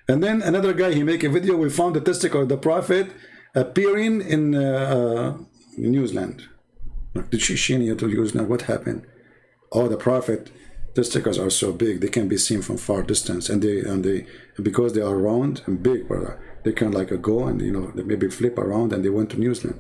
S1: and then another guy he make a video. We found the testicle of the Prophet appearing in New Zealand. The Chechnya to New Zealand. What happened? Oh, the Prophet testicles are so big they can be seen from far distance and they and they because they are round and big brother they can like go and you know maybe flip around and they went to New Zealand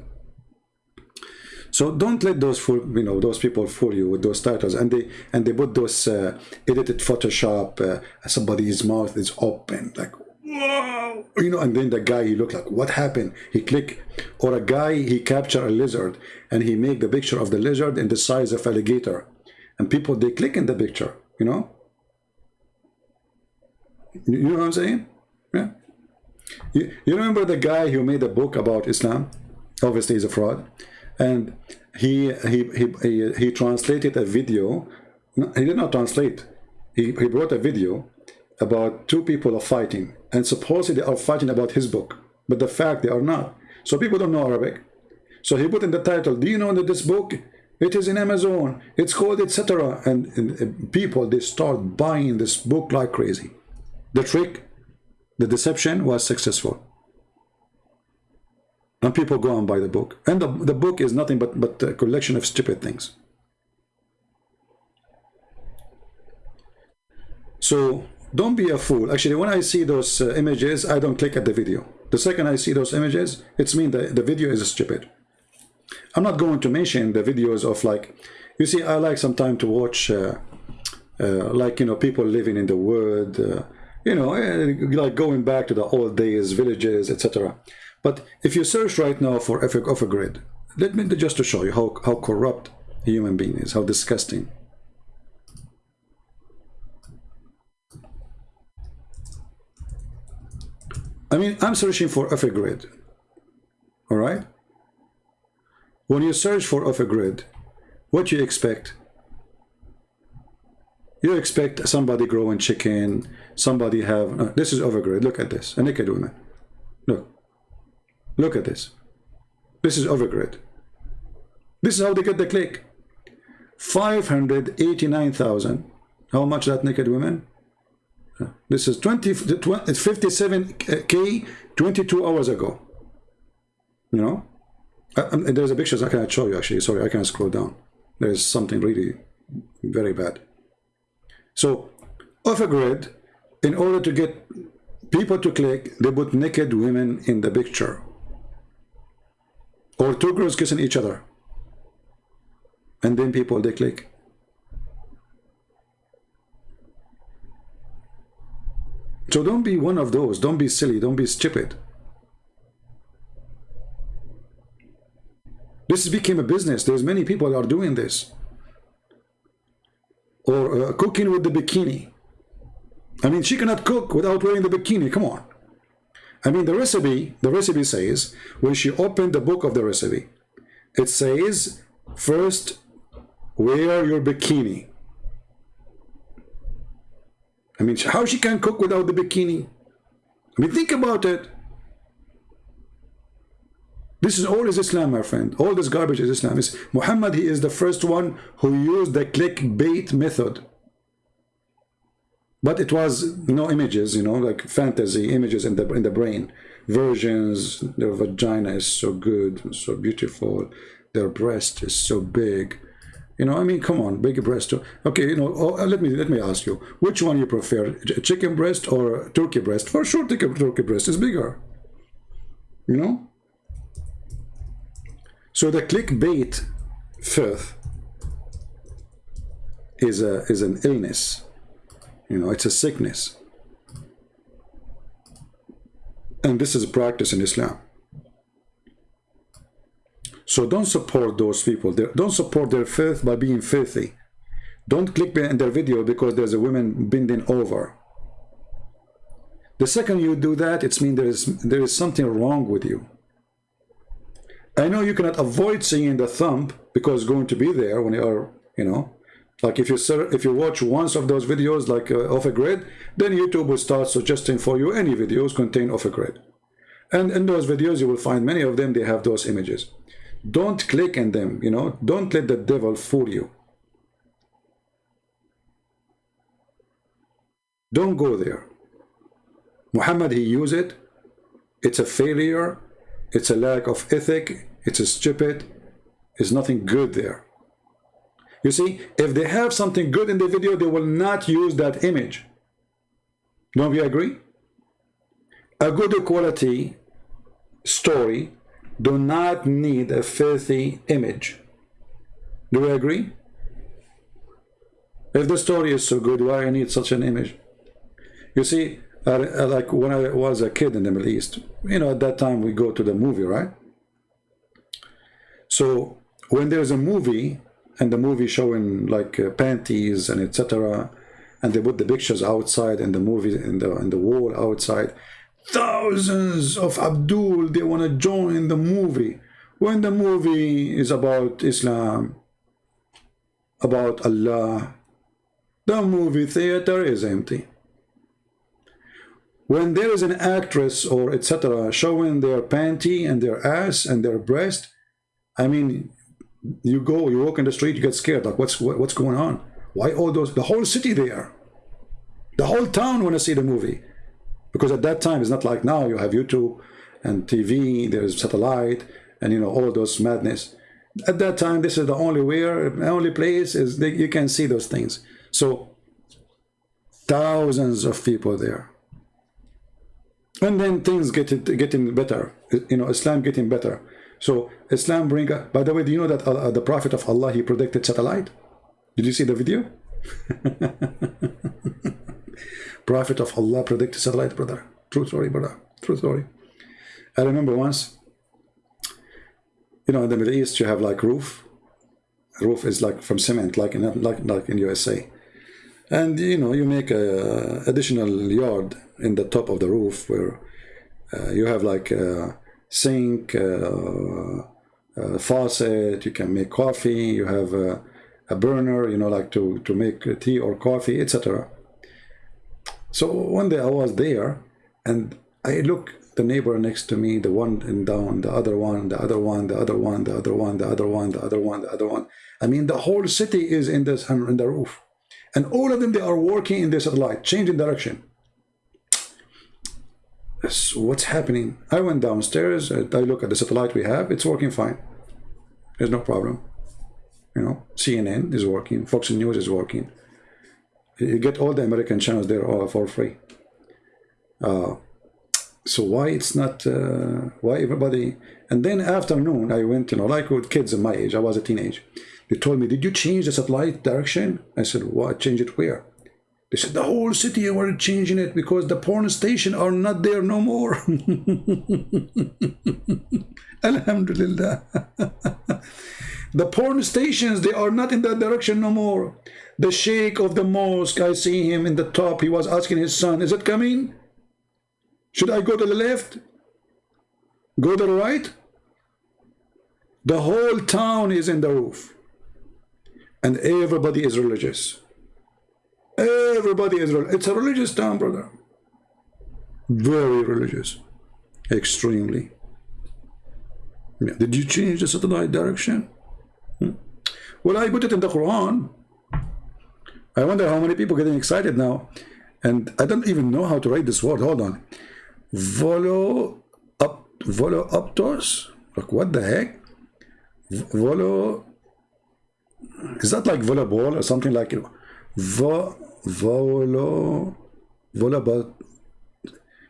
S1: so don't let those fool you know those people fool you with those titles. And they and they put those uh, edited photoshop uh, somebody's mouth is open like whoa! you know and then the guy he look like what happened? He click or a guy he capture a lizard and he make the picture of the lizard in the size of alligator. And people they click in the picture you know? You know what i'm saying? Yeah. You, you remember the guy who made a book about islam? Obviously he's a fraud and he he he he, he translated a video he did not translate he, he brought a video about two people are fighting and supposedly they are fighting about his book but the fact they are not so people don't know arabic so he put in the title do you know that this book it is in Amazon. It's called etc. And, and people, they start buying this book like crazy. The trick, the deception was successful. And people go and buy the book. And the, the book is nothing but, but a collection of stupid things. So don't be a fool. Actually, when I see those uh, images, I don't click at the video. The second I see those images, it's mean that the video is stupid. I'm not going to mention the videos of like, you see, I like sometimes to watch, uh, uh, like, you know, people living in the wood, uh, you know, eh, like going back to the old days, villages, etc. But if you search right now for effect of a grid, let me just to show you how, how corrupt a human being is, how disgusting. I mean, I'm searching for a grid. All right. When you search for a grid, what you expect? You expect somebody growing chicken, somebody have, uh, this is off-grid, look at this, a naked woman. Look, look at this. This is off-grid. This is how they get the click. 589,000. How much that naked woman? This is 20, 57k 22 hours ago. You know? Uh, um, there's a picture I cannot show you actually. Sorry, I can't scroll down. There's something really very bad. So, off a grid, in order to get people to click, they put naked women in the picture. Or two girls kissing each other. And then people, they click. So don't be one of those. Don't be silly. Don't be stupid. This became a business. There's many people are doing this. Or uh, cooking with the bikini. I mean, she cannot cook without wearing the bikini. Come on. I mean, the recipe, the recipe says, when she opened the book of the recipe, it says, first, wear your bikini. I mean, how she can cook without the bikini? I mean, think about it. This is all is Islam, my friend. All this garbage is Islam. It's Muhammad, he is the first one who used the clickbait method. But it was no images, you know, like fantasy images in the in the brain. Versions, their vagina is so good, so beautiful, their breast is so big. You know, I mean, come on, big breast. Okay, you know, oh, let me let me ask you, which one you prefer, chicken breast or turkey breast? For sure, turkey breast is bigger. You know. So the clickbait filth is a is an illness. You know, it's a sickness. And this is a practice in Islam. So don't support those people. Don't support their faith by being filthy. Don't click in their video because there's a woman bending over. The second you do that, it's mean there is there is something wrong with you. I know you cannot avoid seeing the thumb because it's going to be there when you are, you know, like if you if you watch once of those videos like uh, off a grid, then YouTube will start suggesting for you any videos contain off a grid. And in those videos, you will find many of them, they have those images. Don't click in them, you know, don't let the devil fool you. Don't go there. Muhammad, he used it. It's a failure. It's a lack of ethic. It's a stupid. There's nothing good there. You see, if they have something good in the video, they will not use that image. Don't we agree? A good quality story do not need a filthy image. Do we agree? If the story is so good, why I need such an image? You see, uh, like when I was a kid in the Middle East, you know, at that time we go to the movie, right? So when there's a movie and the movie showing like uh, panties and etc., and they put the pictures outside in the movie in the in the wall outside, thousands of Abdul, they want to join the movie. When the movie is about Islam, about Allah, the movie theater is empty. When there is an actress or etc. showing their panty and their ass and their breast, I mean, you go, you walk in the street, you get scared. Like, what's what, what's going on? Why all those? The whole city there, the whole town want to see the movie because at that time it's not like now you have YouTube and TV, there's satellite, and you know all those madness. At that time, this is the only where, the only place is that you can see those things. So thousands of people there, and then things get getting better. You know, Islam getting better. So Islam bring. By the way, do you know that uh, the Prophet of Allah he predicted satellite? Did you see the video? Prophet of Allah predicted satellite, brother. True story, brother. True story. I remember once, you know, in the Middle East, you have like roof. Roof is like from cement, like in like like in USA, and you know you make a additional yard in the top of the roof where uh, you have like a sink, uh, a faucet. You can make coffee. You have a, a burner, you know, like to to make tea or coffee, etc. So one day I was there, and I look the neighbor next to me, the one and down, the other one, the other one, the other one, the other one, the other one, the other one, the other one. I mean, the whole city is in this in the roof, and all of them they are working in this light, changing direction. What's happening? I went downstairs. I look at the satellite we have. It's working fine. There's no problem. You know, CNN is working. Fox News is working. You get all the American channels there all for free. Uh, so why it's not uh, why everybody and then afternoon i went you know like with kids in my age i was a teenager. they told me did you change the satellite direction i said what change it where they said the whole city were changing it because the porn station are not there no more alhamdulillah the porn stations they are not in that direction no more the sheikh of the mosque i see him in the top he was asking his son is it coming should I go to the left? Go to the right? The whole town is in the roof. And everybody is religious. Everybody is religious. It's a religious town, brother. Very religious. Extremely. Yeah. Did you change the satellite direction? Hmm? Well, I put it in the Quran. I wonder how many people getting excited now. And I don't even know how to write this word. Hold on. Volo up Voloptors? Like what the heck? Volo is that like volleyball or something like it? Vo volo volleyball.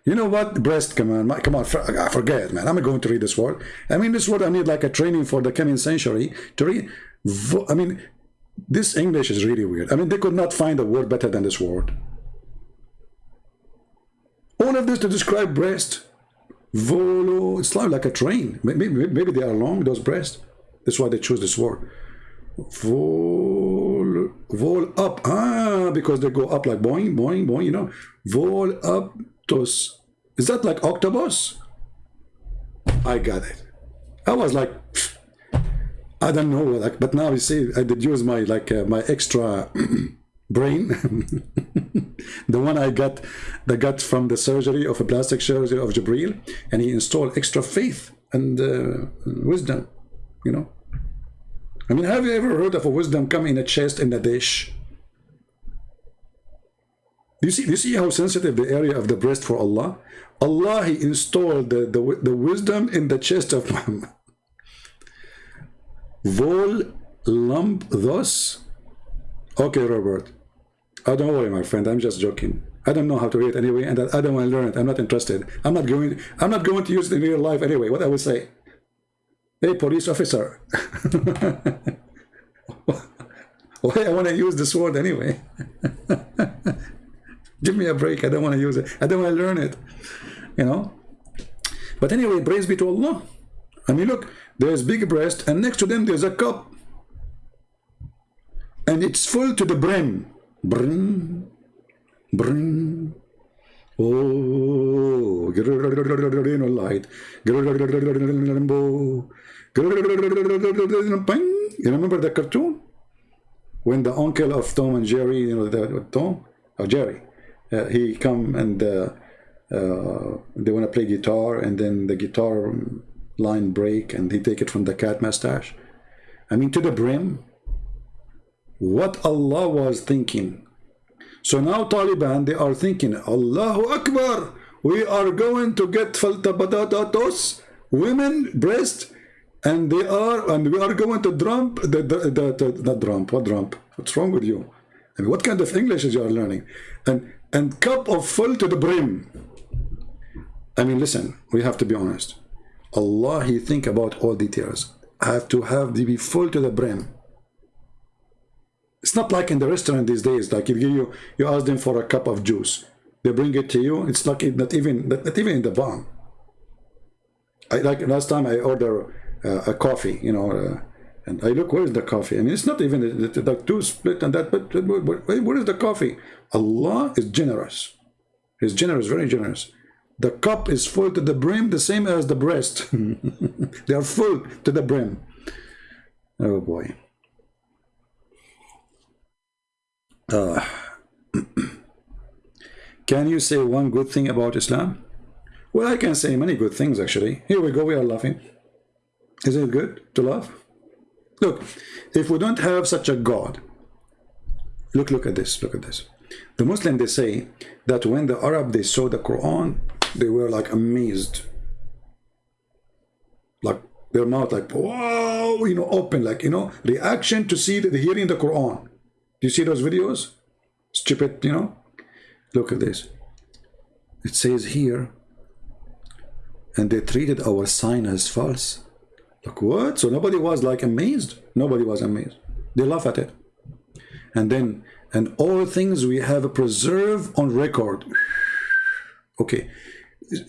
S1: You know what? Breast, come on, come on, I ah, forget, man. I'm going to read this word. I mean, this word I need like a training for the coming century to read. I mean, this English is really weird. I mean, they could not find a word better than this word. All of this to describe breast. Volo, it's like a train. Maybe, maybe they are long, those breasts. That's why they choose this word. Vol, vol up. Ah, because they go up like boing, boing, boing, you know. Vol up tos. Is that like octopus? I got it. I was like, I don't know, like, but now you see, I did use my like uh, my extra brain the one I got that got from the surgery of a plastic surgery of Jabril, and he installed extra faith and uh, wisdom you know I mean have you ever heard of a wisdom come in a chest in a dish do you see you see how sensitive the area of the breast for Allah Allah he installed the, the, the wisdom in the chest of Muhammad vol lump thus okay Robert Oh, don't worry, my friend. I'm just joking. I don't know how to read it anyway, and I don't want to learn it. I'm not interested. I'm not going. I'm not going to use it in real life anyway. What I would say, hey, police officer, why I want to use this word anyway? Give me a break. I don't want to use it. I don't want to learn it. You know. But anyway, praise be to Allah. I mean, look, there's big breast, and next to them there's a cup, and it's full to the brim. Bring, bring. Oh, light. You remember the cartoon? When the uncle of Tom and Jerry, you know, the, Tom or Jerry, uh, he come and uh, uh, they want to play guitar, and then the guitar line break, and he take it from the cat mustache. I mean, to the brim what Allah was thinking. So now Taliban, they are thinking, Allahu Akbar, we are going to get faltabadatos, women, breast, and they are, and we are going to dump, the, the, the, the not dump, what dump? What's wrong with you? I mean, what kind of English is you are learning? And, and cup of full to the brim. I mean, listen, we have to be honest. Allah, He think about all details. I have to have to be full to the brim. It's not like in the restaurant these days, like if you you ask them for a cup of juice, they bring it to you. It's like not even not even in the bomb. I like last time I order a coffee, you know, uh, and I look, where is the coffee? I mean, it's not even the, the, the two split and that, but where is the coffee? Allah is generous. He's generous, very generous. The cup is full to the brim, the same as the breast. they are full to the brim. Oh boy. Uh, can you say one good thing about Islam? Well, I can say many good things actually. Here we go, we are laughing. Is it good to love? Look, if we don't have such a God, look, look at this, look at this. The Muslim, they say that when the Arab, they saw the Quran, they were like amazed. Like their mouth like, wow, you know, open, like, you know, reaction to see the hearing the Quran. Do you see those videos? Stupid, you know? Look at this. It says here, and they treated our sign as false. Like what? So nobody was like amazed. Nobody was amazed. They laugh at it. And then, and all things we have preserved on record. Okay.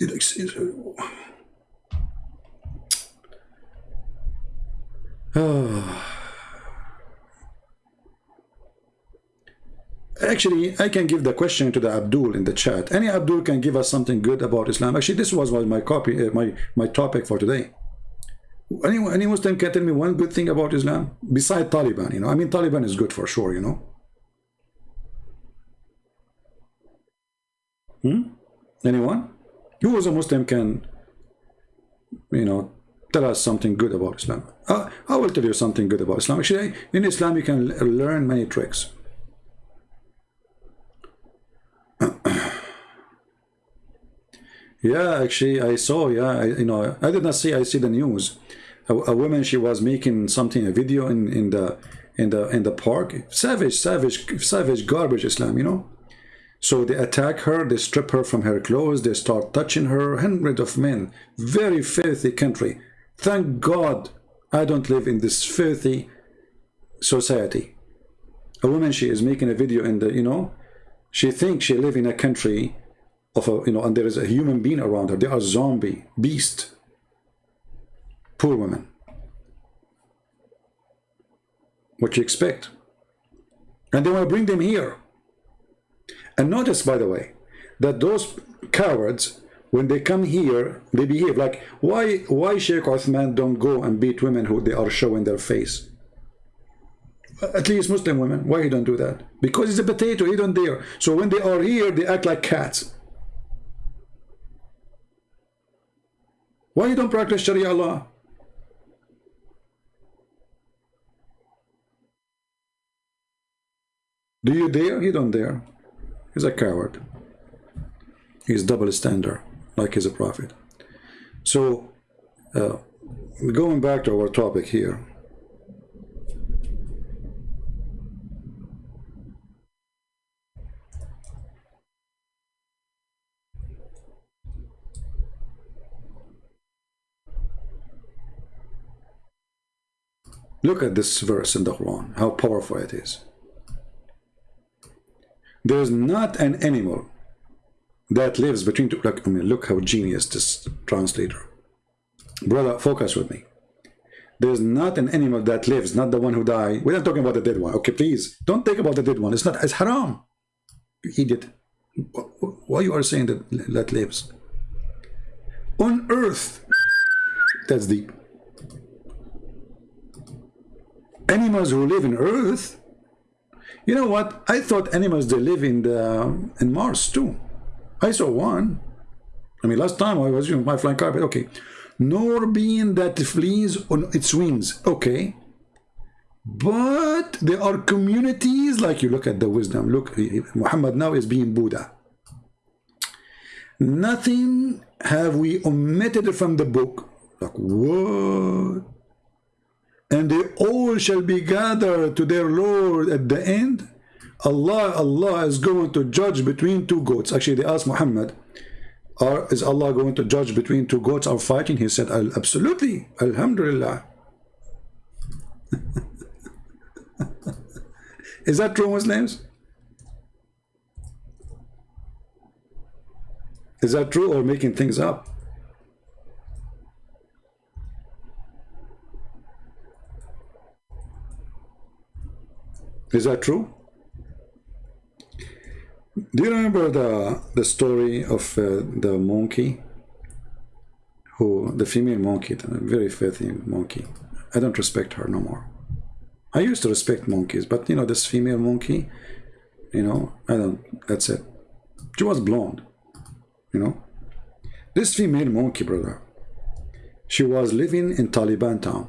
S1: Actually, I can give the question to the Abdul in the chat. Any Abdul can give us something good about Islam. Actually, this was my copy, uh, my my topic for today. Any any Muslim can tell me one good thing about Islam besides Taliban. You know, I mean, Taliban is good for sure. You know. Hmm? Anyone? Who a Muslim can, you know, tell us something good about Islam? Uh, I will tell you something good about Islam. Actually, in Islam, you can learn many tricks. Yeah, actually, I saw. Yeah, I, you know, I did not see. I see the news. A, a, woman, she was making something, a video in in the in the in the park. Savage, savage, savage garbage Islam. You know. So they attack her. They strip her from her clothes. They start touching her. Hundreds of men. Very filthy country. Thank God I don't live in this filthy society. A woman, she is making a video in the, you know, she thinks she live in a country of a, you know, and there is a human being around her. They are zombie, beast. Poor women. What you expect? And they want to bring them here. And notice, by the way, that those cowards, when they come here, they behave like, why, why Sheikh Uthman don't go and beat women who they are showing their face? at least Muslim women. Why he don't do that? Because it's a potato, he don't dare. So when they are here, they act like cats. Why you don't practice Sharia law? Do you dare? He don't dare. He's a coward. He's double standard, like he's a prophet. So, uh, going back to our topic here, Look at this verse in the Quran, how powerful it is. There's not an animal that lives between two. Look, I mean, look how genius this translator. Brother, focus with me. There's not an animal that lives, not the one who died. We're not talking about the dead one. Okay, please don't think about the dead one. It's not. It's haram. You idiot. Why you are saying that that lives on earth? That's deep. Animals who live in Earth. You know what? I thought animals they live in the in Mars too. I saw one. I mean, last time I was using my flying carpet. Okay, nor being that flees on its wings. Okay, but there are communities like you look at the wisdom. Look, Muhammad now is being Buddha. Nothing have we omitted from the book. Like what? And they all shall be gathered to their Lord at the end. Allah, Allah is going to judge between two goats. Actually, they asked Muhammad, are, is Allah going to judge between two goats are fighting? He said, absolutely, Alhamdulillah. is that true, Muslims? Is that true or making things up? Is that true? Do you remember the the story of uh, the monkey who the female monkey, the very filthy monkey? I don't respect her no more. I used to respect monkeys, but you know this female monkey, you know, I don't. That's it. She was blonde, you know. This female monkey, brother, she was living in Taliban town.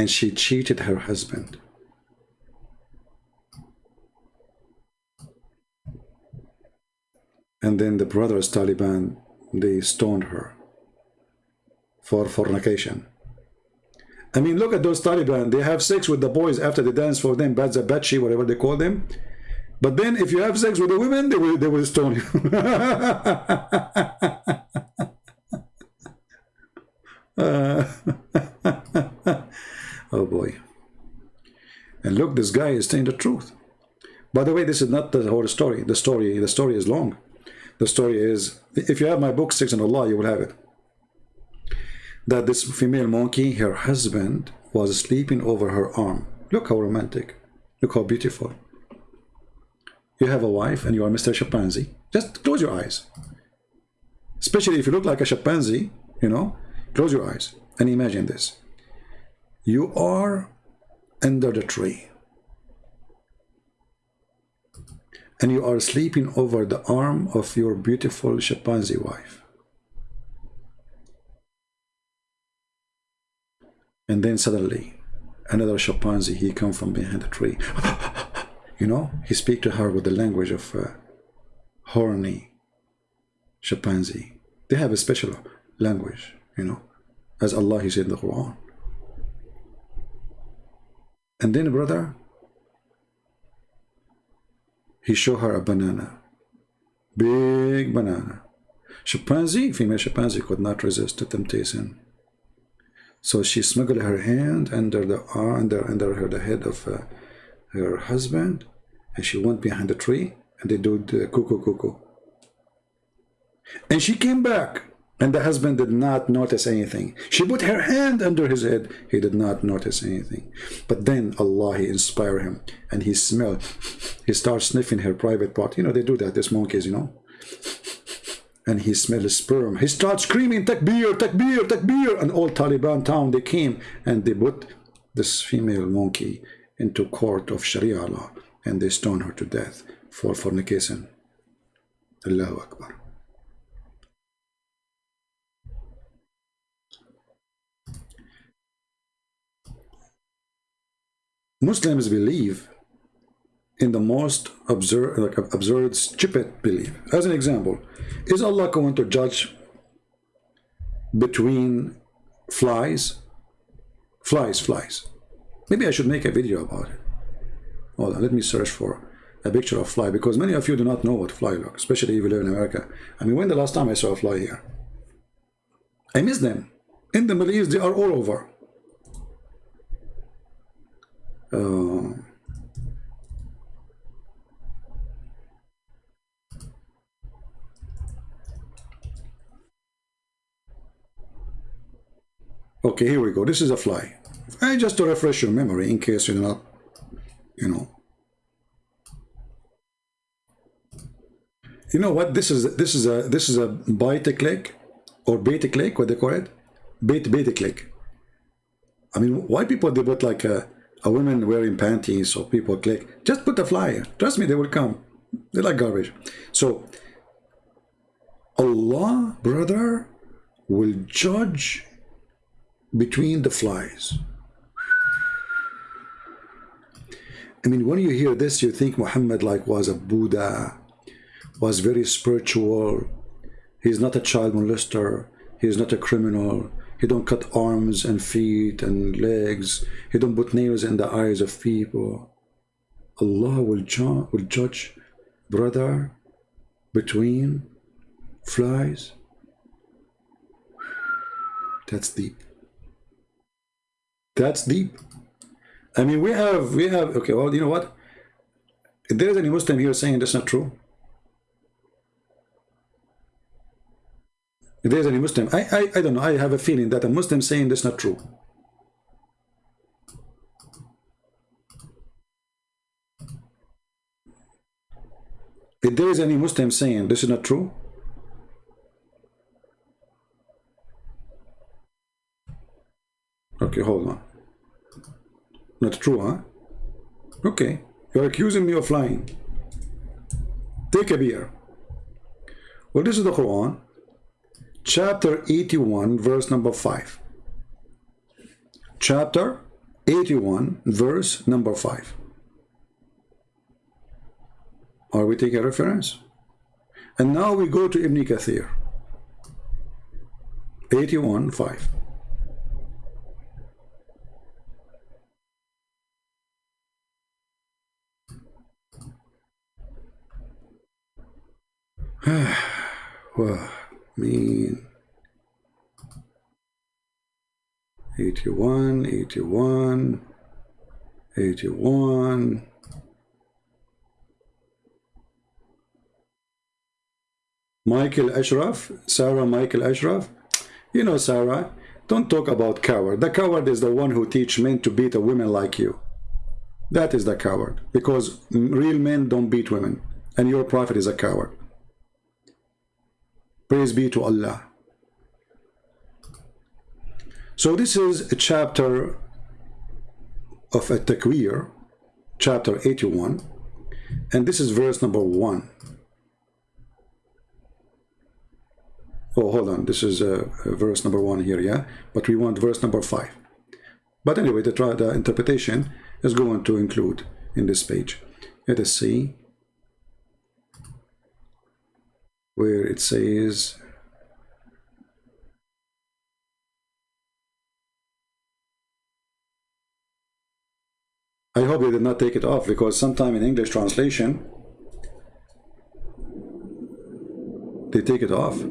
S1: And she cheated her husband. And then the brothers Taliban, they stoned her for fornication. I mean, look at those Taliban. They have sex with the boys after they dance for them, Badza Bachi, whatever they call them. But then if you have sex with the women, they will, they will stone you. uh, Oh boy. And look, this guy is saying the truth. By the way, this is not the whole story. The story, the story is long. The story is, if you have my book, Six and Allah, you will have it. That this female monkey, her husband, was sleeping over her arm. Look how romantic. Look how beautiful. You have a wife and you are Mr. Chimpanzee. Just close your eyes. Especially if you look like a chimpanzee, you know, close your eyes and imagine this. You are under the tree. And you are sleeping over the arm of your beautiful chimpanzee wife. And then suddenly, another chimpanzee, he come from behind the tree. you know, he speak to her with the language of a horny chimpanzee. They have a special language, you know, as Allah, he said in the Quran. And then, brother, he showed her a banana. Big banana. Chimpanzee, female chimpanzee could not resist the temptation. So she smuggled her hand under the under under her the head of uh, her husband, and she went behind the tree, and they do the cuckoo cuckoo. And she came back and the husband did not notice anything. She put her hand under his head. He did not notice anything. But then Allah, He inspired him. And he smelled. He starts sniffing her private part. You know, they do that, these monkeys, you know. And he smelled sperm. He starts screaming, takbir, takbir, takbir. And all Taliban town, they came and they put this female monkey into court of Sharia law. And they stone her to death for fornication. Allahu Akbar. Muslims believe in the most absurd, like absurd, stupid belief. As an example, is Allah going to judge between flies? Flies, flies. Maybe I should make a video about it. Hold on, let me search for a picture of fly because many of you do not know what fly look, especially if you live in America. I mean, when the last time I saw a fly here? I miss them. In the Middle East, they are all over. Uh, okay, here we go. This is a fly. I just to refresh your memory in case you're not, you know. You know what? This is this is a this is a beta click or beta click. What they call it? Beta beta click. I mean, why people they put like a a woman wearing panties so people click just put the flyer. Trust me they will come. They like garbage. So allah brother will judge between the flies. I mean when you hear this you think muhammad like was a buddha was very spiritual. He's not a child molester. He's not a criminal he don't cut arms and feet and legs. He don't put nails in the eyes of people. Allah will, ju will judge brother between flies. That's deep. That's deep. I mean, we have, we have, okay, well, you know what? If there is any Muslim here saying that's not true, If there's any Muslim, I, I, I don't know, I have a feeling that a Muslim saying this is not true. If there is any Muslim saying this is not true, Okay, hold on. Not true, huh? Okay, you're accusing me of lying. Takbir. Well, this is the Quran, chapter 81, verse number 5. Chapter 81, verse number 5. Are we taking a reference? And now we go to Ibn Kathir. 81, 5. well, mean 81, 81, 81. Michael Ashraf, Sarah Michael Ashraf. You know, Sarah, don't talk about coward. The coward is the one who teach men to beat a woman like you. That is the coward. Because real men don't beat women. And your prophet is a coward. Praise be to Allah. So this is a chapter of a takwir, chapter 81, and this is verse number 1. Oh, hold on, this is uh, verse number 1 here, yeah? But we want verse number 5. But anyway, the, the interpretation is going to include in this page. Let us see where it says I hope they did not take it off because sometime in English translation they take it off.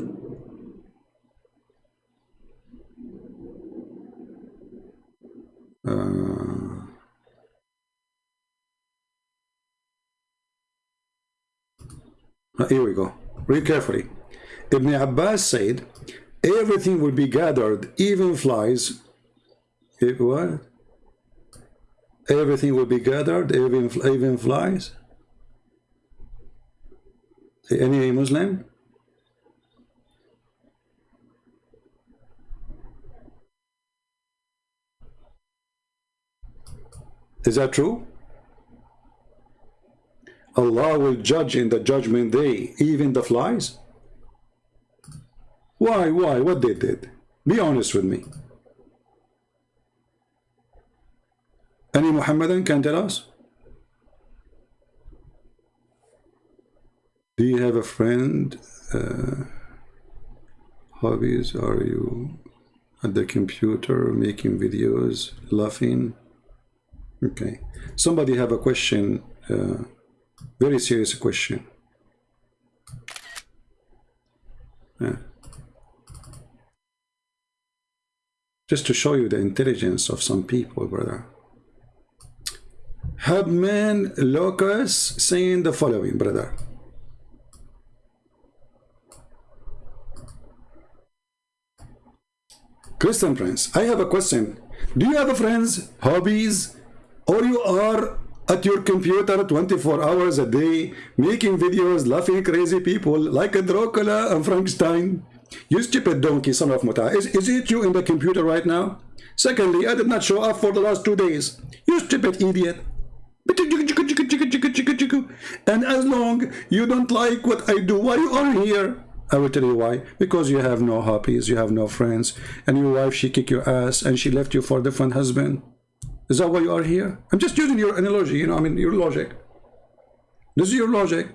S1: Uh, here we go. Read carefully. Ibn Abbas said, everything will be gathered, even flies. It, what? Everything will be gathered, even, even flies. Any Muslim? Is that true? Allah will judge in the judgment day even the flies? Why, why, what they did? Be honest with me. Any Muhammadan can tell us? Do you have a friend? Uh, hobbies? Are you at the computer making videos, laughing? Okay. Somebody have a question uh, very serious question. Yeah. Just to show you the intelligence of some people, brother. Hubman Locus saying the following, brother. Christian friends, I have a question. Do you have friends, hobbies, or you are at your computer 24 hours a day, making videos, laughing crazy people like a Dracula and Frankenstein. You stupid donkey, son of Muta. Is, is it you in the computer right now? Secondly, I did not show up for the last two days. You stupid idiot. And as long you don't like what I do, why you are here? I will tell you why. Because you have no hobbies, you have no friends, and your wife, she kicked your ass, and she left you for a different husband. Is that why you are here? I'm just using your analogy, you know, I mean, your logic. This is your logic.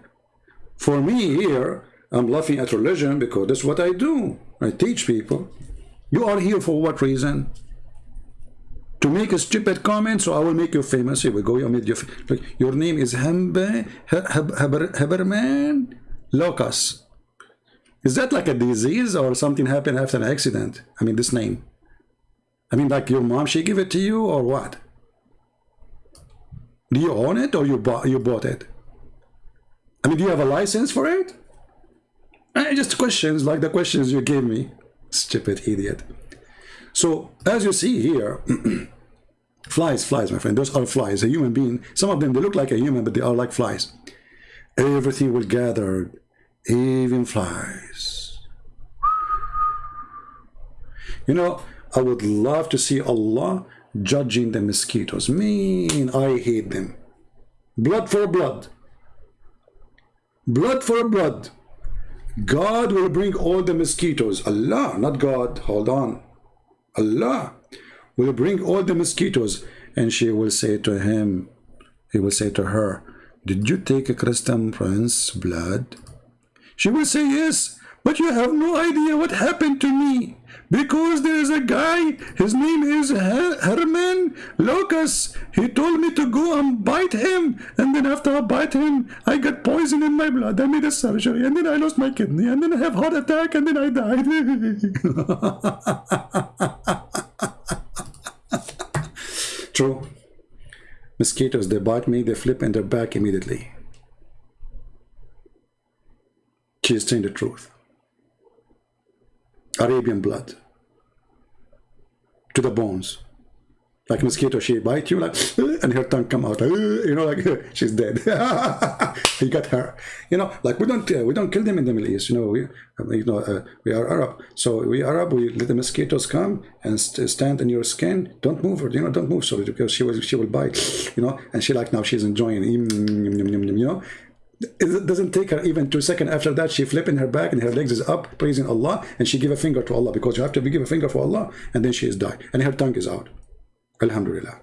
S1: For me here, I'm laughing at religion because that's what I do. I teach people. You are here for what reason? To make a stupid comment, so I will make you famous. Here we go. You made your, your name is Hambe Haberman Locus. Is that like a disease or something happened after an accident? I mean, this name. I mean, like your mom, she give it to you or what? Do you own it or you bought you bought it? I mean, do you have a license for it? Eh, just questions like the questions you gave me. Stupid idiot. So as you see here, flies, flies, my friend, those are flies, a human being. Some of them, they look like a human, but they are like flies. Everything will gather, even flies. You know, I would love to see Allah judging the mosquitoes. Man, I hate them. Blood for blood. Blood for blood. God will bring all the mosquitoes. Allah, not God. Hold on. Allah will bring all the mosquitoes. And she will say to him, he will say to her, did you take a Christian prince's blood? She will say, yes, but you have no idea what happened to me because there is a guy, his name is Her Herman Lucas. He told me to go and bite him, and then after I bite him, I got poison in my blood. I made a surgery, and then I lost my kidney, and then I have heart attack, and then I died. True. Mosquitoes, they bite me, they flip and they're back immediately. She's saying the truth. Arabian blood to the bones. Like mosquito, she bite you like, and her tongue come out, you know, like she's dead. he got her, you know. Like we don't uh, we don't kill them in the Middle East, you know. We you know uh, we are Arab, so we Arab. We let the mosquitoes come and st stand in your skin. Don't move her, you know. Don't move, so because she will she will bite, you know. And she like now she's enjoying, you know it doesn't take her even two seconds after that she flipping her back and her legs is up praising Allah and she give a finger to Allah because you have to give a finger for Allah and then she is died and her tongue is out Alhamdulillah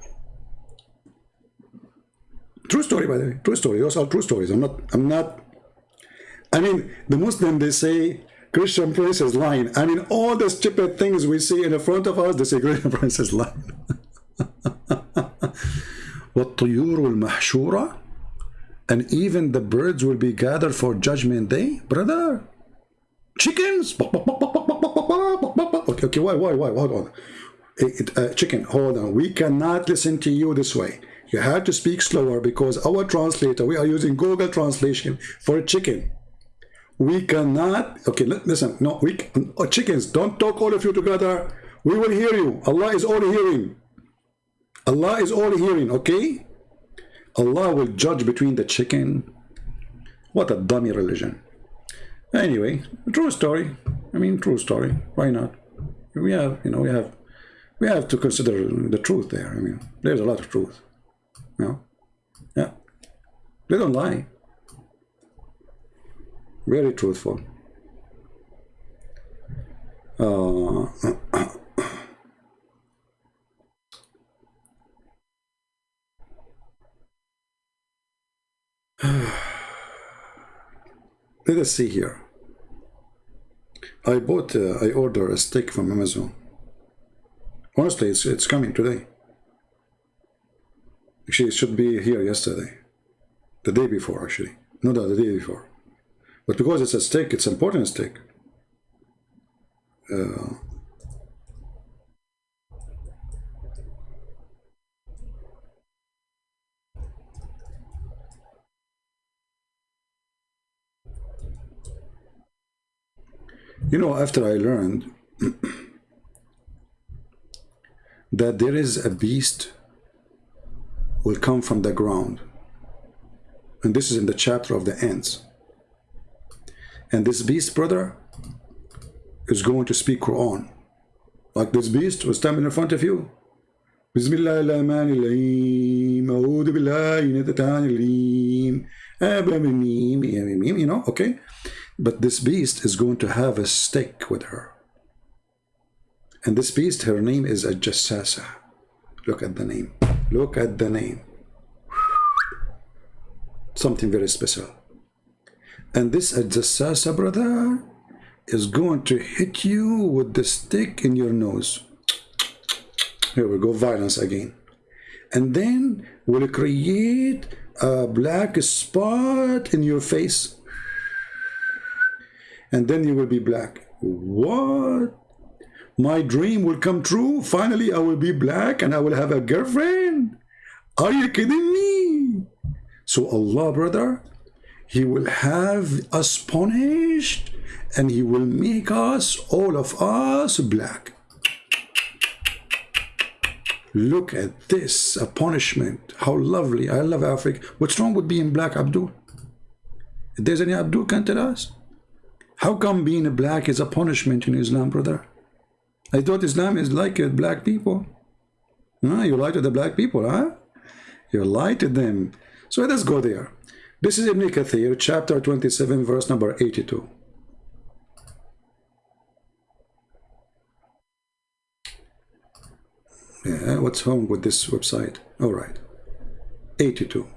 S1: true story by the way true story those are true stories I'm not I'm not I mean the Muslim they say Christian prince is lying I mean all the stupid things we see in the front of us they say Christian prince is lying والطيور المحشورة and even the birds will be gathered for judgment day brother. Chickens! Okay okay why why why? Hold on. It, uh, chicken hold on. We cannot listen to you this way. You have to speak slower because our translator we are using google translation for a chicken. We cannot okay listen no we oh, chickens don't talk all of you together. We will hear you. Allah is all hearing. Allah is all hearing okay Allah will judge between the chicken. What a dummy religion. Anyway, true story. I mean, true story. Why not? We have, you know, we have, we have to consider the truth there. I mean, there's a lot of truth. You know? Yeah. They don't lie. Very truthful. Uh, Let us see here. I bought, uh, I ordered a steak from Amazon. Honestly, it's, it's coming today. Actually, it should be here yesterday. The day before, actually. No, the day before. But because it's a steak, it's important steak. Uh, You know, after I learned that there is a beast will come from the ground. And this is in the chapter of the ants. And this beast, brother, is going to speak Quran. Like this beast was standing in front of you. You know, okay? But this beast is going to have a stick with her. And this beast, her name is a Jassasa. Look at the name. Look at the name. Something very special. And this Jassasa, brother, is going to hit you with the stick in your nose. Here we go, violence again. And then will create a black spot in your face and then you will be black. What? My dream will come true? Finally, I will be black and I will have a girlfriend? Are you kidding me? So Allah, brother, he will have us punished and he will make us, all of us, black. Look at this, a punishment. How lovely. I love Africa. What's wrong with being black, Abdul? If there's any Abdul, can tell us. How come being a black is a punishment in Islam, brother? I thought Islam is like black people. Huh? You lie to the black people, huh? You lie to them. So let's go there. This is Ibn Kathir, chapter 27, verse number 82. Yeah, what's wrong with this website? All right. 82.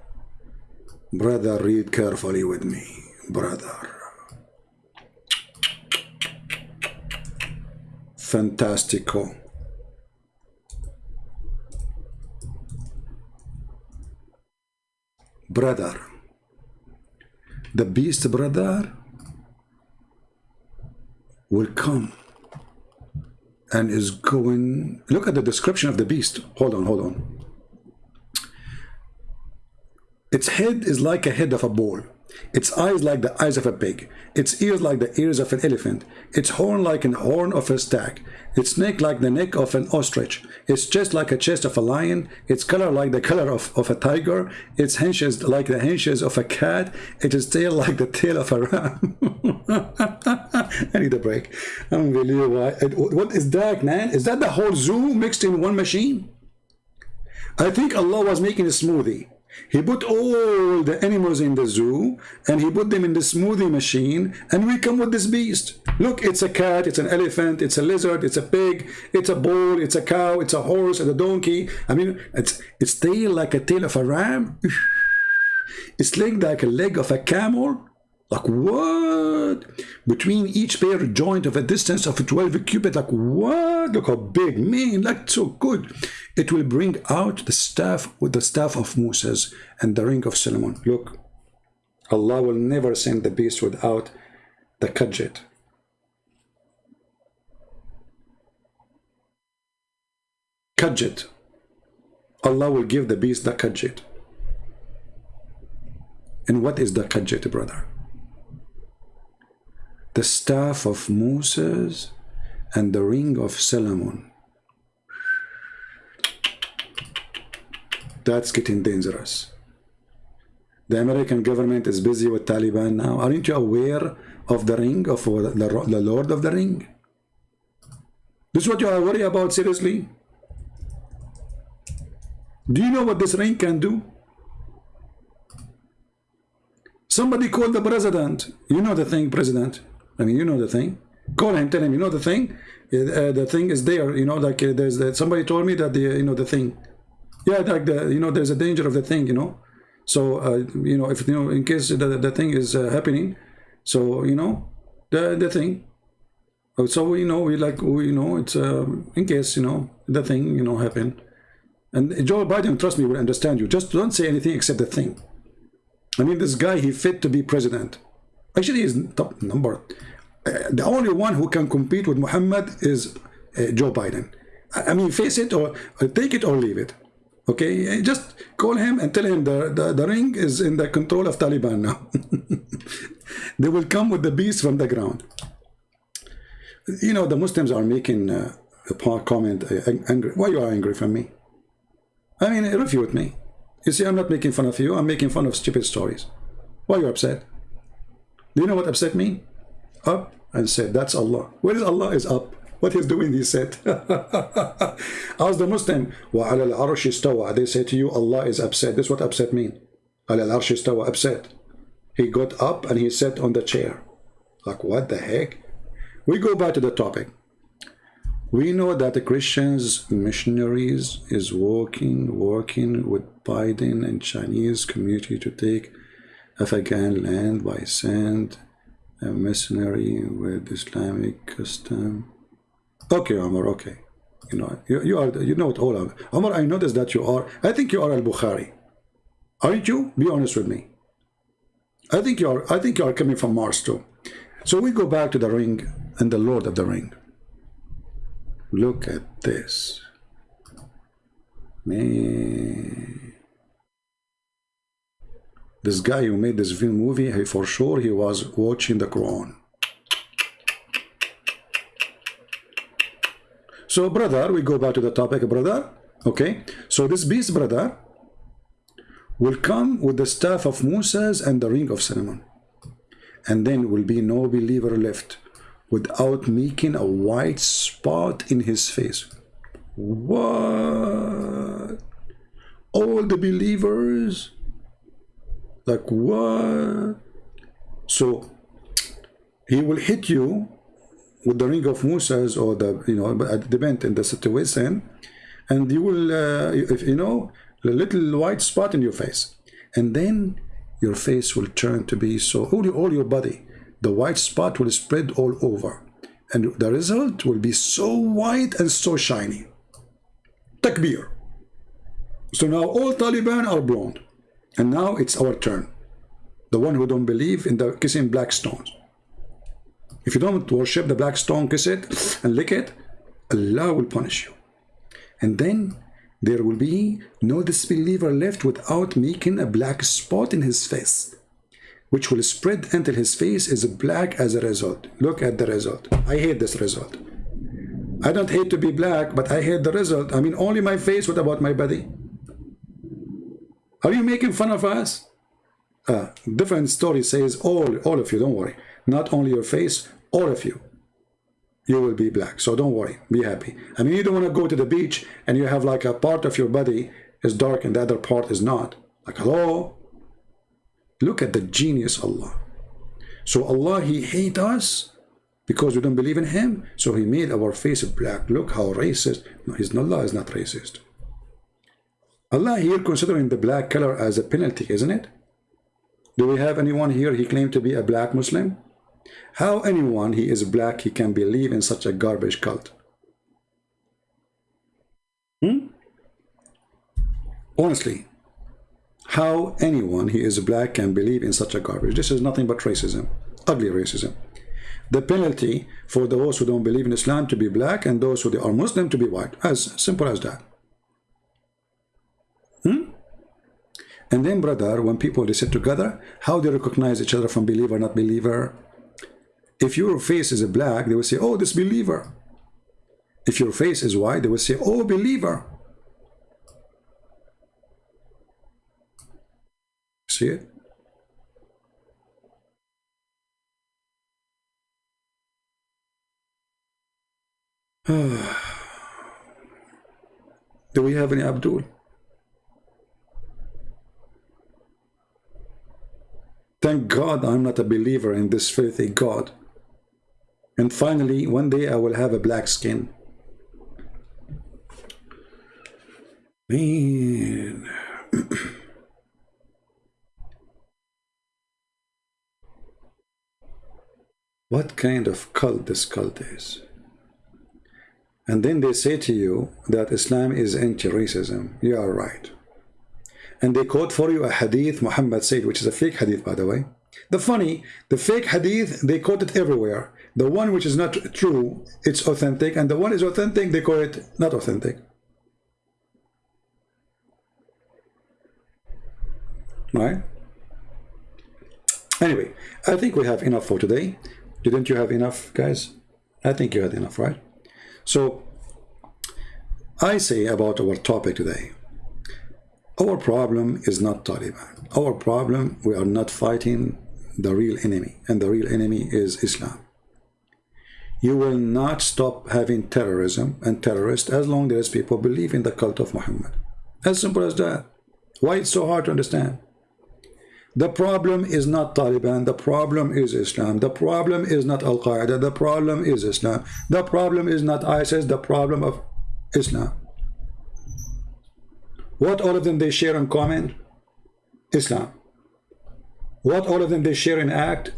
S1: Brother, read carefully with me. Brother. Fantastico. Brother. The beast brother will come and is going look at the description of the beast hold on hold on its head is like a head of a bull its eyes like the eyes of a pig. Its ears like the ears of an elephant. Its horn like an horn of a stag. Its neck like the neck of an ostrich. Its chest like a chest of a lion. Its color like the color of, of a tiger. Its henches like the henches of a cat. Its tail like the tail of a ram. I need a break. What is that man? Is that the whole zoo mixed in one machine? I think Allah was making a smoothie he put all the animals in the zoo and he put them in the smoothie machine and we come with this beast. Look, it's a cat, it's an elephant, it's a lizard, it's a pig, it's a bull, it's a cow, it's a horse, it's a donkey. I mean, it's its tail like a tail of a ram. Its leg like a leg of a camel. Like what? Between each pair joint of a distance of 12 cubit, like what? Look how big, man, like so good. It will bring out the staff with the staff of Moses and the ring of Solomon. Look, Allah will never send the beast without the kajit. Kajit. Allah will give the beast the kajit. And what is the kajit, brother? The staff of Moses and the ring of Solomon. That's getting dangerous. The American government is busy with Taliban now. Aren't you aware of the ring of the, the Lord of the Ring? This is what you are worried about seriously? Do you know what this ring can do? Somebody called the president. You know the thing, president. I mean, you know the thing. Call him, tell him, you know the thing. Uh, the thing is there. You know, like uh, there's the, somebody told me that the you know the thing. Yeah, like the you know there's a danger of the thing. You know, so uh, you know if you know in case the the thing is uh, happening, so you know the the thing. Oh, so we know we like we, you know it's uh, in case you know the thing you know happen. And Joe Biden, trust me, will understand you. Just don't say anything except the thing. I mean, this guy, he fit to be president. Actually, he's top number. Uh, the only one who can compete with Muhammad is uh, Joe Biden. I mean, face it or, or, take it or leave it. Okay, just call him and tell him the, the, the ring is in the control of Taliban now. they will come with the beast from the ground. You know, the Muslims are making uh, a comment, uh, angry. Why you are angry from me? I mean, refute me. You see, I'm not making fun of you. I'm making fun of stupid stories. Why are you upset? Do you know what upset me? Up and said, that's Allah. Where is Allah is up. What he's doing, he said. Ask the Muslim, وَعَلَى الْعَرْشِ اسْتَوَى They say to you, Allah is upset. This is what upset mean. عَلَى الْعَرْشِ اسْتَوَى Upset. He got up and he sat on the chair. Like, what the heck? We go back to the topic. We know that the Christians, missionaries, is working, working with Biden and Chinese community to take Afghan land by sand, a mercenary with Islamic custom. Okay, Omar, okay. You know, you, you are, you know it all. Omar, I noticed that you are, I think you are al-Bukhari. Aren't you? Be honest with me. I think you are, I think you are coming from Mars too. So we go back to the ring and the Lord of the Ring. Look at this. Man. This guy who made this film movie, he, for sure he was watching the Quran. So brother, we go back to the topic, brother. Okay, so this beast, brother, will come with the staff of Moses and the ring of Solomon. And then will be no believer left without making a white spot in his face. What? All the believers? Like what? So he will hit you with the ring of Moses or the, you know, it depends in the situation. And you will, uh, if you know, a little white spot in your face. And then your face will turn to be so, all your, all your body, the white spot will spread all over. And the result will be so white and so shiny. Takbir. So now all Taliban are blonde. And now it's our turn. The one who don't believe in the kissing black stones. If you don't worship the black stone, kiss it and lick it, Allah will punish you. And then there will be no disbeliever left without making a black spot in his face, which will spread until his face is black as a result. Look at the result. I hate this result. I don't hate to be black, but I hate the result. I mean, only my face. What about my body? Are you making fun of us? Uh, different story says all, all of you, don't worry. Not only your face, all of you you will be black. So don't worry, be happy. I mean, you don't want to go to the beach and you have like a part of your body is dark and the other part is not. Like, hello? Look at the genius Allah. So Allah, He hate us because we don't believe in Him. So He made our face black. Look how racist. No, He's not, Allah is not racist. Allah here considering the black color as a penalty, isn't it? Do we have anyone here he claimed to be a black Muslim? How anyone he is black he can believe in such a garbage cult? Hmm? Honestly, how anyone he is black can believe in such a garbage? This is nothing but racism, ugly racism. The penalty for those who don't believe in Islam to be black and those who are Muslim to be white. As simple as that. Hmm? And then, brother, when people they sit together, how they recognize each other from believer, not believer? If your face is black, they will say, oh, this believer. If your face is white, they will say, oh, believer. See it? Do we have any Abdul? Thank God I'm not a believer in this filthy God. And finally, one day I will have a black skin. Man. what kind of cult this cult is? And then they say to you that Islam is anti-racism. You are right. And they quote for you a hadith Muhammad said, which is a fake hadith, by the way. The funny, the fake hadith, they quote it everywhere. The one which is not true, it's authentic, and the one is authentic, they call it not authentic. Right? Anyway, I think we have enough for today. Didn't you have enough, guys? I think you had enough, right? So, I say about our topic today. Our problem is not Taliban. Our problem, we are not fighting the real enemy, and the real enemy is Islam you will not stop having terrorism and terrorists as long as people believe in the cult of Muhammad. As simple as that. Why it's so hard to understand? The problem is not Taliban. The problem is Islam. The problem is not Al-Qaeda. The problem is Islam. The problem is not ISIS. The problem of Islam. What all of them they share in common? Islam. What all of them they share in act?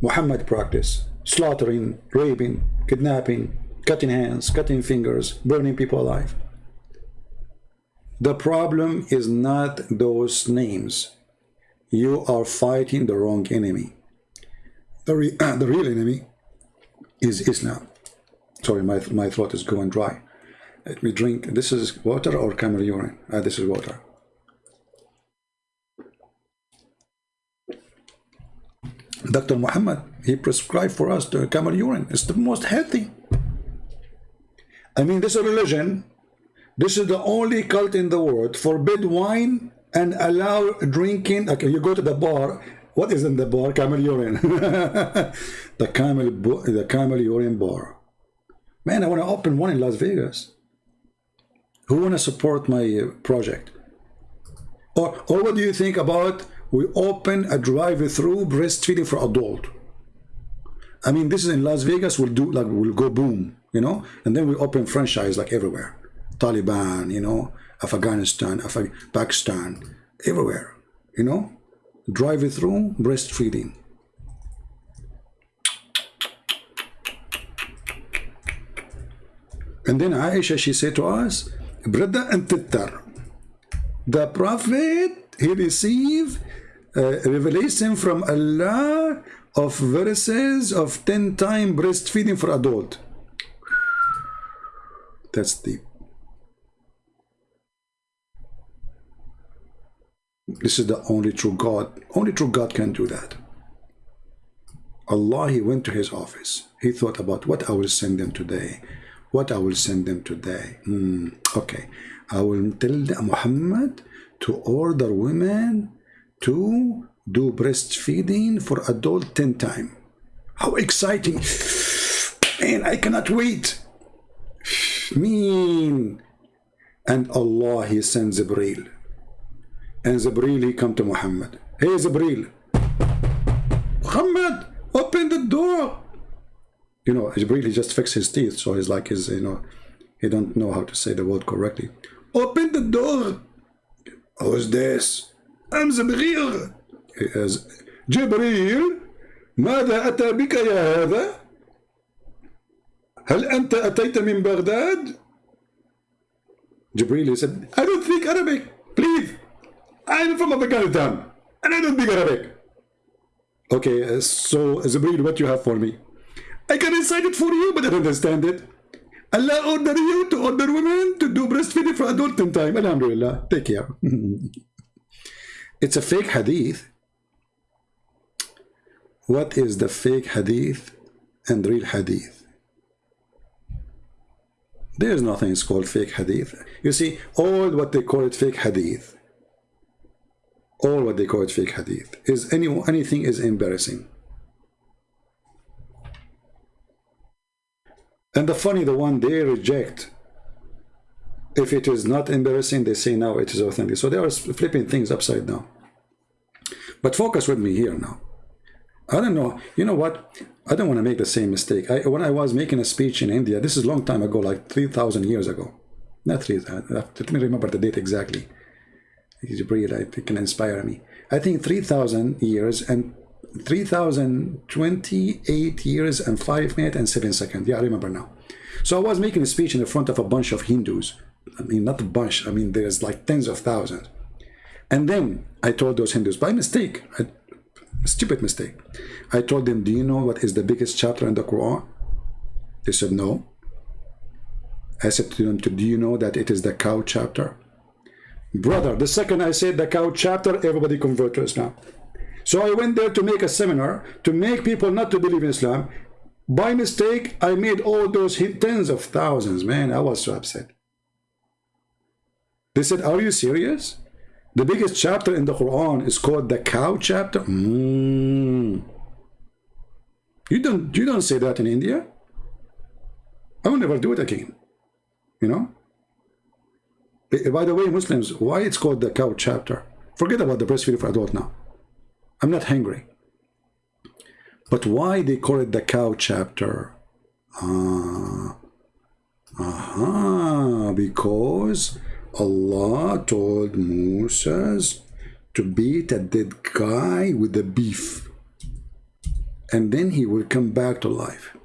S1: Muhammad practice slaughtering, raping, kidnapping, cutting hands, cutting fingers, burning people alive. The problem is not those names. You are fighting the wrong enemy. The, re the real enemy is Islam. Sorry, my, my throat is going dry. Let me drink. This is water or camel urine? Uh, this is water. Dr. Muhammad, he prescribed for us the camel urine. It's the most healthy. I mean, this is a religion. This is the only cult in the world. Forbid wine and allow drinking. Okay, you go to the bar. What is in the bar? Camel urine. the camel, the camel urine bar. Man, I want to open one in Las Vegas. Who want to support my uh, project? Or, or what do you think about we open a drive-through breastfeeding for adult? I mean, this is in Las Vegas. We'll do like we'll go boom, you know, and then we open franchise like everywhere. Taliban, you know, Afghanistan, Af Pakistan, everywhere, you know, drive-through breastfeeding. And then Aisha, she said to us, Brother and Tittar, the Prophet, he received uh, revelation from Allah of verses of 10 time breastfeeding for adult. That's deep. This is the only true God. Only true God can do that. Allah, he went to his office. He thought about what I will send them today what I will send them today. Mm, okay, I will tell Muhammad to order women to do breastfeeding for adult 10 time. How exciting. Man, I cannot wait. Mean. And Allah, he sends Jibreel. And Jibreel, he come to Muhammad. Hey, Jibreel. Muhammad, open the door you know, Jibril, he just fixed his teeth, so he's like, his, you know, he don't know how to say the word correctly. Open the door. Who's this? I'm Jibril. جبريل ماذا أتى بك يا هذا؟ هل أنت أتيت من بغداد؟ Jibril he said, I don't speak Arabic, please. I'm from Afghanistan and I don't speak Arabic. Okay, so Jibril, what do you have for me? I can recite it for you, but I don't understand it. Allah ordered you to order women to do breastfeeding for adult in time. Alhamdulillah. Take care. it's a fake hadith. What is the fake hadith and real hadith? There's nothing called fake hadith. You see, all what they call it fake hadith, all what they call it fake hadith, is any anything is embarrassing. And the funny, the one they reject, if it is not embarrassing, they say now it is authentic. So they are flipping things upside down. But focus with me here now. I don't know. You know what? I don't want to make the same mistake. I, when I was making a speech in India, this is a long time ago, like 3,000 years ago. Not 3,000. Uh, uh, let me remember the date exactly. Jibreel, it can inspire me. I think 3,000 years and 3,028 years and 5 minutes and 7 seconds. Yeah, I remember now. So I was making a speech in the front of a bunch of Hindus. I mean, not a bunch. I mean, there's like tens of thousands. And then I told those Hindus, by mistake, a stupid mistake, I told them, do you know what is the biggest chapter in the Quran? They said, no. I said to them, do you know that it is the cow chapter? Brother, the second I said the cow chapter, everybody convert to Islam. So I went there to make a seminar to make people not to believe in Islam. By mistake, I made all those tens of thousands. Man, I was so upset. They said, are you serious? The biggest chapter in the Quran is called the cow chapter? Mm. You don't you don't say that in India? I will never do it again. You know? By the way, Muslims, why it's called the cow chapter? Forget about the breastfeeding for adult now. I'm not hungry. But why they call it the cow chapter? Ah, aha, because Allah told Moses to beat a dead guy with a beef. And then he will come back to life.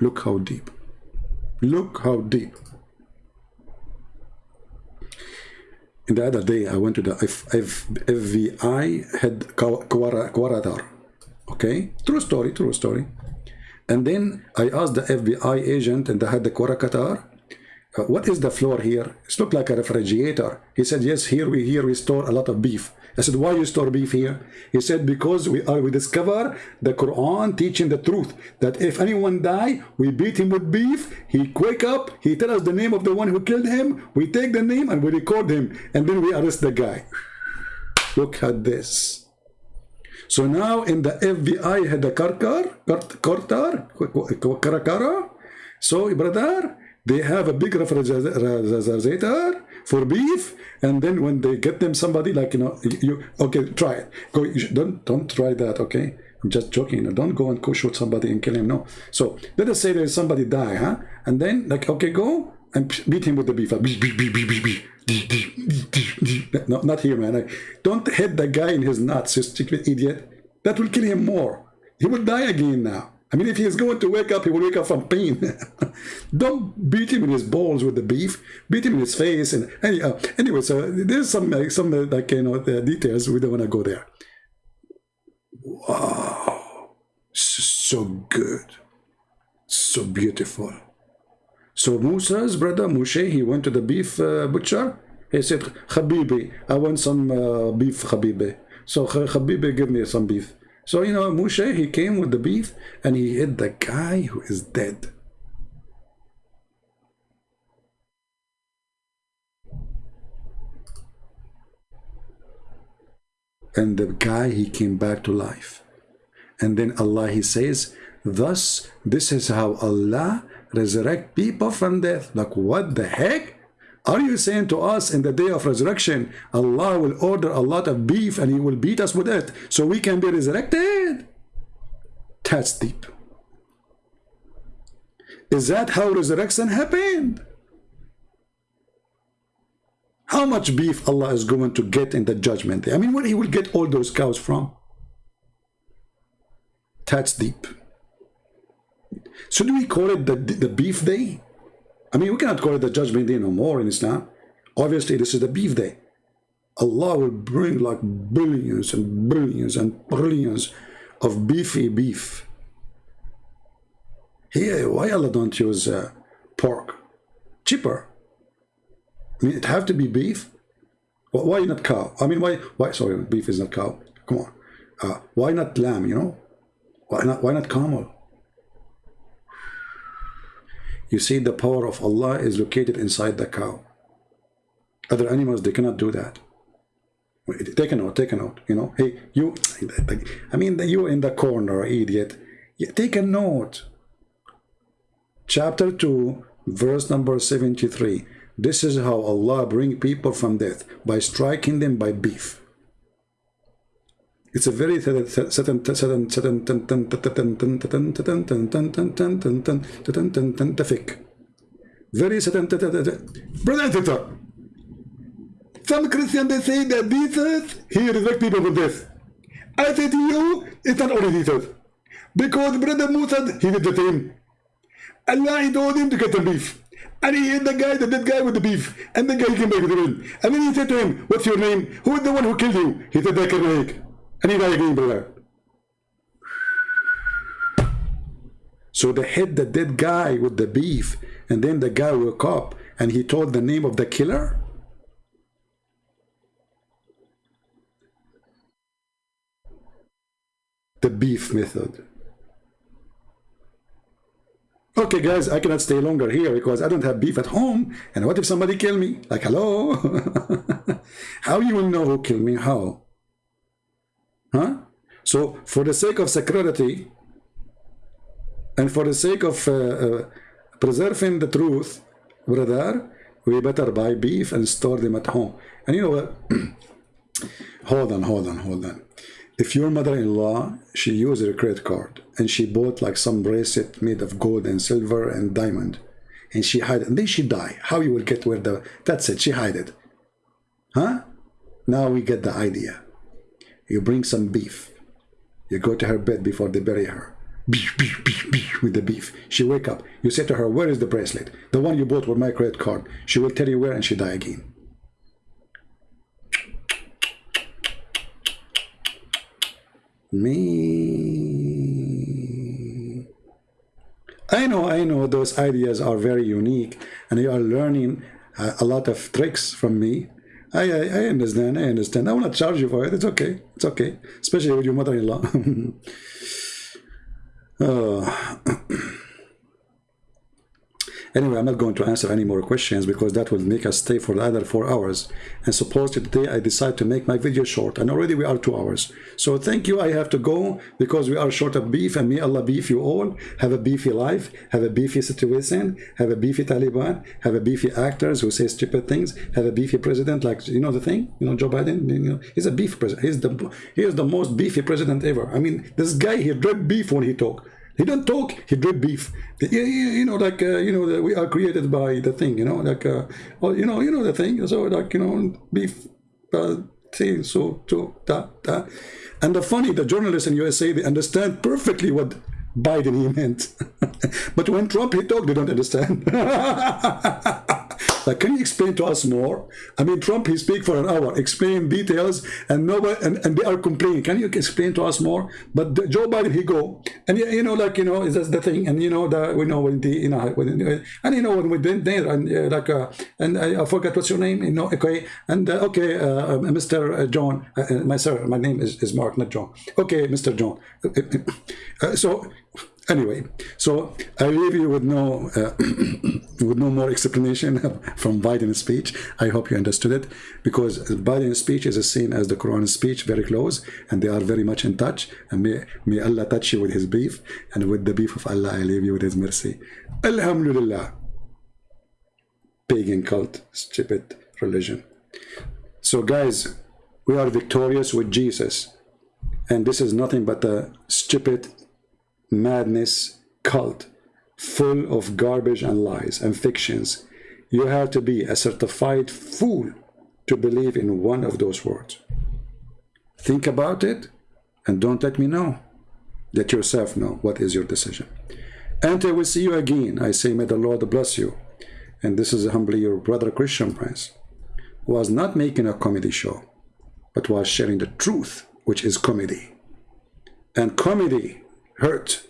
S1: Look how deep. Look how deep. The other day I went to the F F FBI head Quaratar. Okay, true story, true story. And then I asked the FBI agent and the had the Quaratar, uh, what is the floor here? It looked like a refrigerator. He said, yes, here we here we store a lot of beef. I said, why you store beef here? He said, because we are we discover the Quran teaching the truth that if anyone die, we beat him with beef. He wake up, he tell us the name of the one who killed him. We take the name and we record him, and then we arrest the guy. Look at this. So now in the FBI had the Karkar, Kartar, Karakara. So brother, they have a big refrigerator for beef, and then when they get them somebody like you know you okay try it. Go don't don't try that. Okay, I'm just joking. Don't go and go shoot somebody and kill him. No. So let us say there's somebody die, huh? And then like okay go and beat him with the beef. No, not here, man. Don't hit the guy in his nuts, you stupid idiot. That will kill him more. He will die again now. I mean, if he is going to wake up, he will wake up from pain. Don't beat him in his balls with the beef. Beat him in his face. And uh, anyway, so there's some uh, some uh, like you know the details. We don't want to go there. Wow, so good, so beautiful. So Musa's brother Moshe, he went to the beef uh, butcher. He said, "Habibi, I want some uh, beef, Habibi." So Habibi, give me some beef. So, you know, Moshe, he came with the beef and he hit the guy who is dead. And the guy, he came back to life. And then Allah, he says, thus, this is how Allah resurrect people from death. Like, what the heck? Are you saying to us in the day of resurrection, Allah will order a lot of beef and he will beat us with it so we can be resurrected? That's deep. Is that how resurrection happened? How much beef Allah is going to get in the judgment day? I mean, where he will get all those cows from? That's deep. So do we call it the, the beef day? I mean, we cannot call it the judgment day no more in Islam. Obviously, this is the beef day. Allah will bring like billions and billions and billions of beefy beef. Here, why Allah don't use uh, pork? Cheaper. I mean, it have to be beef. Why not cow? I mean, why? Why? Sorry, beef is not cow. Come on. Uh, why not lamb? You know, why not? Why not camel? You see, the power of Allah is located inside the cow. Other animals, they cannot do that. Take a note, take a note. You know, hey, you, I mean, you in the corner, idiot. Take a note. Chapter 2, verse number 73. This is how Allah bring people from death, by striking them by beef. It's a very scientific. Very Brother Some Christians they say that Jesus he resurrect people from death. I say to you, it's not only Jesus. Because Brother Musa, he did the same. Allah he told him to get the beef. And he hit the guy, the dead guy with the beef. And the guy came back with the wind. And then he said to him, what's your name? Who is the one who killed you? He said, Zakir Naik. Died again, brother. So they hit the dead guy with the beef, and then the guy woke up and he told the name of the killer. The beef method. Okay, guys, I cannot stay longer here because I don't have beef at home. And what if somebody kill me? Like, hello? How you will know who killed me? How? Huh? So for the sake of security and for the sake of uh, uh, preserving the truth, brother, we better buy beef and store them at home. And you know what? hold on, hold on, hold on. If your mother-in-law, she used her credit card and she bought like some bracelet made of gold and silver and diamond and she hide and then she die, how you will get where the, that's it, she hide it. Huh? Now we get the idea. You bring some beef. You go to her bed before they bury her. Beef, beef, beef, beef with the beef. She wake up. You say to her, where is the bracelet? The one you bought with my credit card. She will tell you where and she die again. Me. I know, I know those ideas are very unique and you are learning uh, a lot of tricks from me I, I, I understand. I understand. I will not charge you for it. It's okay. It's okay. Especially with your mother-in-law. uh, Anyway, I'm not going to answer any more questions because that will make us stay for the other four hours. And supposedly today I decide to make my video short and already we are two hours. So thank you. I have to go because we are short of beef and may Allah beef you all. Have a beefy life, have a beefy situation, have a beefy Taliban, have a beefy actors who say stupid things, have a beefy president like, you know the thing? You know, Joe Biden, you know, he's a beef president. He's the, he is the most beefy president ever. I mean, this guy, he drink beef when he talk. He don't talk. He drip beef. You know, like uh, you know, we are created by the thing. You know, like uh, well, you know, you know the thing. So like you know, beef. Uh, thing. So to that that. And the funny, the journalists in USA they understand perfectly what Biden he meant. but when Trump he talk, they don't understand. Can you explain to us more? I mean, Trump, he speak for an hour, explain details, and nobody, and, and they are complaining. Can you explain to us more? But the, Joe Biden, he go, and you know, like, you know, is that's the thing, and you know, that we know when the, you know, when, and you know, when we been there, and uh, like, uh, and I, I, forgot what's your name, you know, okay, and uh, okay, uh, uh Mr. Uh, John, my sir, my name is, is Mark, not John. Okay, Mr. John. so anyway so i leave you with no uh, with no more explanation from biden's speech. I hope you understood it because biden's speech is seen as the quran speech very close and they are very much in touch. And may, may allah touch you with his beef and with the beef of allah i leave you with his mercy. Alhamdulillah. Pagan cult stupid religion. So guys we are victorious with jesus. And this is nothing but a stupid madness cult full of garbage and lies and fictions. You have to be a certified fool to believe in one of those words. Think about it and don't let me know. Let yourself know what is your decision. And I will see you again, I say may the Lord bless you. And this is humbly your brother Christian Prince, who was not making a comedy show, but was sharing the truth, which is comedy. And comedy hurt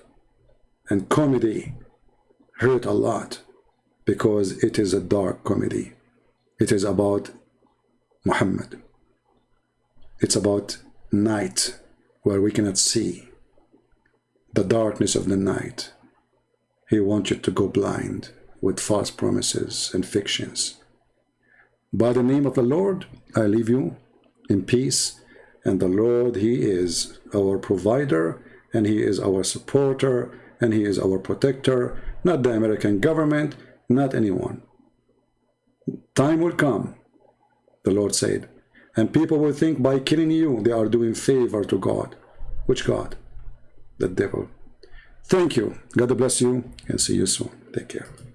S1: and comedy hurt a lot because it is a dark comedy. It is about Muhammad. It's about night where we cannot see the darkness of the night. He wants you to go blind with false promises and fictions. By the name of the Lord, I leave you in peace. And the Lord, He is our provider and he is our supporter and he is our protector, not the American government, not anyone. Time will come, the Lord said, and people will think by killing you, they are doing favor to God. Which God? The devil. Thank you. God bless you and see you soon. Take care.